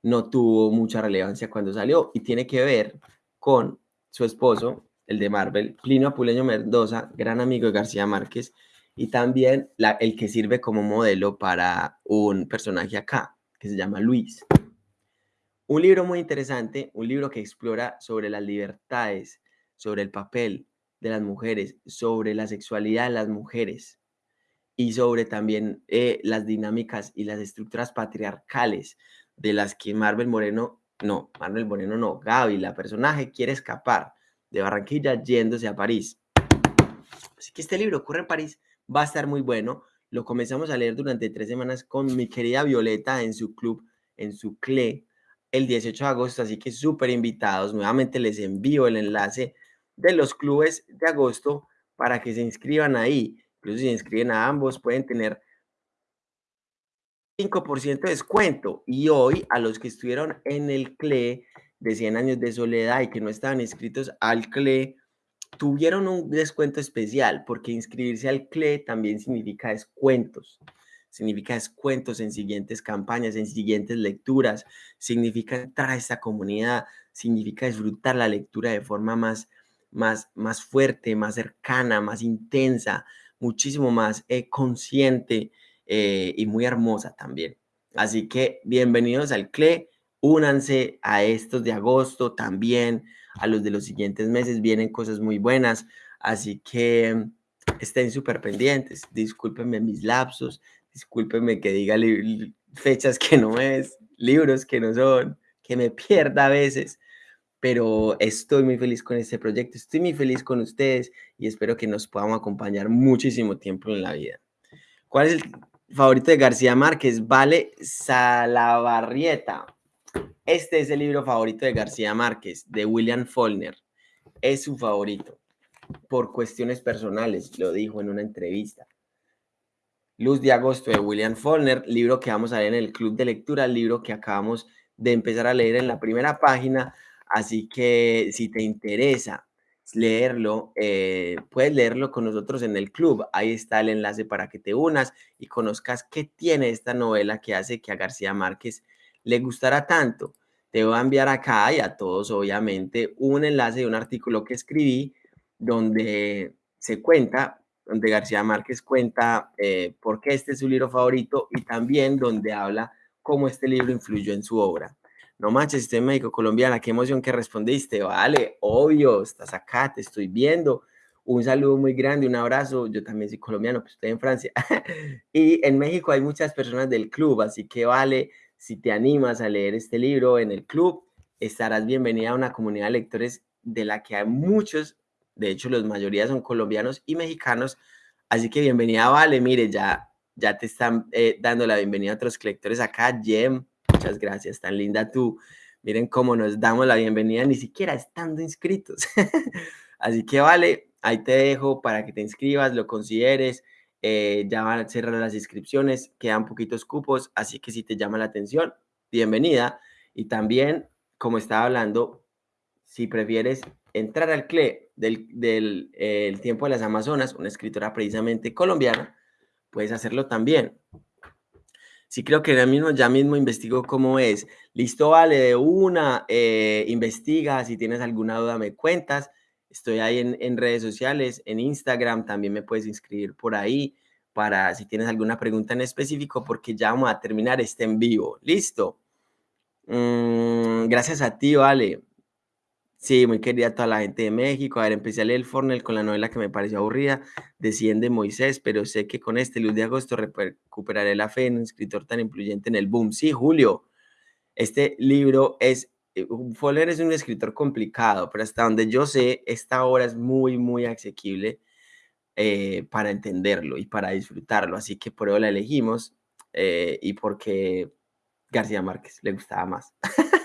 no tuvo mucha relevancia cuando salió y tiene que ver con su esposo, el de Marvel, Plinio Apuleño Mendoza, gran amigo de García Márquez, y también el que sirve como modelo para un personaje acá, que se llama Luis. Un libro muy interesante, un libro que explora sobre las libertades, sobre el papel de las mujeres, sobre la sexualidad de las mujeres y sobre también eh, las dinámicas y las estructuras patriarcales de las que Marvel Moreno, no, Marvel Moreno no, Gaby, la personaje, quiere escapar de Barranquilla yéndose a París. Así que este libro ocurre en París, va a estar muy bueno. Lo comenzamos a leer durante tres semanas con mi querida Violeta en su club, en su CLE, el 18 de agosto, así que súper invitados. Nuevamente les envío el enlace de los clubes de agosto para que se inscriban ahí. Incluso si se inscriben a ambos, pueden tener 5% de descuento. Y hoy, a los que estuvieron en el CLE de 100 años de soledad y que no estaban inscritos al CLE, tuvieron un descuento especial, porque inscribirse al CLE también significa descuentos. Significa descuentos en siguientes campañas, en siguientes lecturas, significa entrar a esta comunidad, significa disfrutar la lectura de forma más, más, más fuerte, más cercana, más intensa, muchísimo más eh, consciente eh, y muy hermosa también. Así que bienvenidos al CLE, únanse a estos de agosto también, a los de los siguientes meses vienen cosas muy buenas, así que estén súper pendientes, discúlpenme mis lapsos, discúlpenme que diga fechas que no es, libros que no son, que me pierda a veces, pero estoy muy feliz con este proyecto, estoy muy feliz con ustedes y espero que nos podamos acompañar muchísimo tiempo en la vida. ¿Cuál es el favorito de García Márquez? Vale Salabarrieta. Este es el libro favorito de García Márquez, de William Faulkner. Es su favorito por cuestiones personales, lo dijo en una entrevista. Luz de Agosto de William Faulkner, libro que vamos a leer en el club de lectura, libro que acabamos de empezar a leer en la primera página. Así que si te interesa leerlo, eh, puedes leerlo con nosotros en el club. Ahí está el enlace para que te unas y conozcas qué tiene esta novela que hace que a García Márquez le gustará tanto. Te voy a enviar acá y a todos, obviamente, un enlace de un artículo que escribí donde se cuenta, donde García Márquez cuenta eh, por qué este es su libro favorito y también donde habla cómo este libro influyó en su obra. No manches, en México, colombiana, qué emoción que respondiste. Vale, obvio, estás acá, te estoy viendo. Un saludo muy grande, un abrazo. Yo también soy colombiano, pues estoy en Francia. y en México hay muchas personas del club, así que vale, si te animas a leer este libro en el club, estarás bienvenida a una comunidad de lectores de la que hay muchos, de hecho, la mayoría son colombianos y mexicanos. Así que bienvenida, vale. Mire, ya, ya te están eh, dando la bienvenida a otros lectores acá. Jem, Muchas gracias, tan linda tú. Miren cómo nos damos la bienvenida, ni siquiera estando inscritos. Así que vale, ahí te dejo para que te inscribas, lo consideres. Eh, ya van a cerrar las inscripciones, quedan poquitos cupos, así que si te llama la atención, bienvenida. Y también, como estaba hablando, si prefieres entrar al CLE del, del el tiempo de las Amazonas, una escritora precisamente colombiana, puedes hacerlo también. Sí, creo que ya mismo, ya mismo investigo cómo es. Listo, vale, de una, eh, investiga, si tienes alguna duda me cuentas. Estoy ahí en, en, redes sociales, en Instagram, también me puedes inscribir por ahí para si tienes alguna pregunta en específico, porque ya vamos a terminar este en vivo. Listo. Mm, gracias a ti, vale. Sí, muy querida toda la gente de México. A ver, empecé a leer el Fornel con la novela que me pareció aburrida, Desciende Moisés, pero sé que con este Luz de Agosto recuperaré la fe en un escritor tan influyente en el boom. Sí, Julio, este libro es, eh, Foller es un escritor complicado, pero hasta donde yo sé, esta obra es muy, muy asequible eh, para entenderlo y para disfrutarlo. Así que por eso la elegimos eh, y porque García Márquez le gustaba más.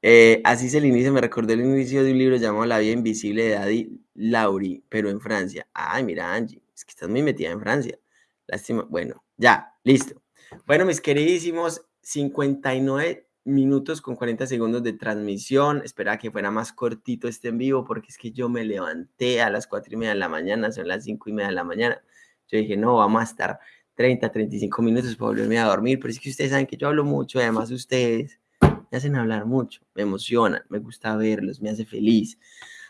Eh, así es el inicio, me recordé el inicio de un libro llamado La vida invisible de Daddy Lauri, pero en Francia. Ay, mira, Angie, es que estás muy metida en Francia. Lástima. Bueno, ya, listo. Bueno, mis queridísimos, 59 minutos con 40 segundos de transmisión. Esperaba que fuera más cortito este en vivo porque es que yo me levanté a las 4 y media de la mañana, son las 5 y media de la mañana. Yo dije, no, vamos a estar 30, 35 minutos para volverme a dormir, pero es que ustedes saben que yo hablo mucho, además ustedes me hacen hablar mucho, me emocionan, me gusta verlos, me hace feliz.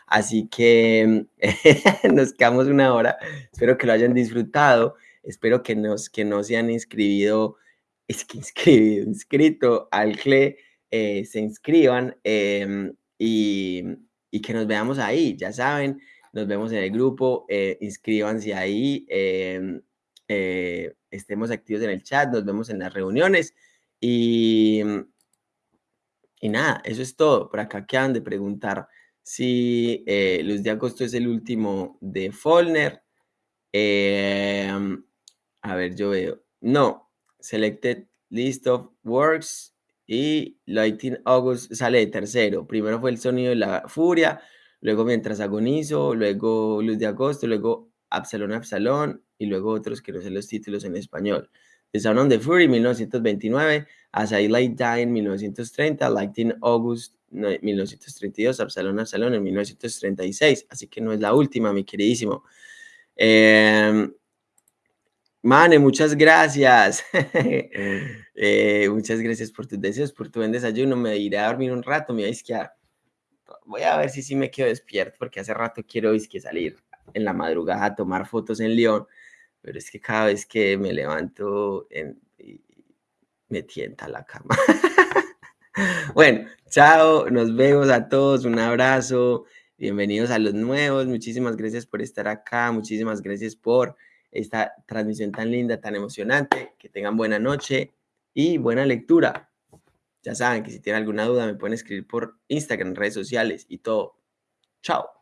Así que nos quedamos una hora, espero que lo hayan disfrutado, espero que, nos, que no se han inscribido es que inscribido, inscrito al CLE, eh, se inscriban em, y, que nos veamos ahí, ya saben, nos vemos en el grupo, eh, inscríbanse ahí, em, eh, estemos activos en el chat, nos vemos en las reuniones y, y nada, eso es todo. Por acá quedan de preguntar si Luz de Agosto es el último de Follner. Em, a ver, yo veo. No, Selected List of Works y Lighting August sale de tercero. Primero fue el sonido de la furia, luego mientras agonizo, luego Luz de Agosto, luego Absalón Absalón y luego otros que no sé los títulos en español. The Sound of the Fury 1929, As I Lay Dying 1930, Lighting August 1932, Absalón Absalón en 1936. Así que no es la última, mi queridísimo. Eh, Mane, muchas gracias. Eh, muchas gracias por tus deseos, por tu buen desayuno. Me iré a dormir un rato, me voy a. Voy a ver si sí me quedo despierto, porque hace rato quiero que salir en la madrugada a tomar fotos en León, pero es que cada vez que me levanto me tienta la cama. bueno, chao, nos vemos a todos, un abrazo, bienvenidos a los nuevos, muchísimas gracias por estar acá, muchísimas gracias por esta transmisión tan linda, tan emocionante. Que tengan buena noche y buena lectura. Ya saben que si tienen alguna duda me pueden escribir por Instagram, redes sociales y todo. Chao.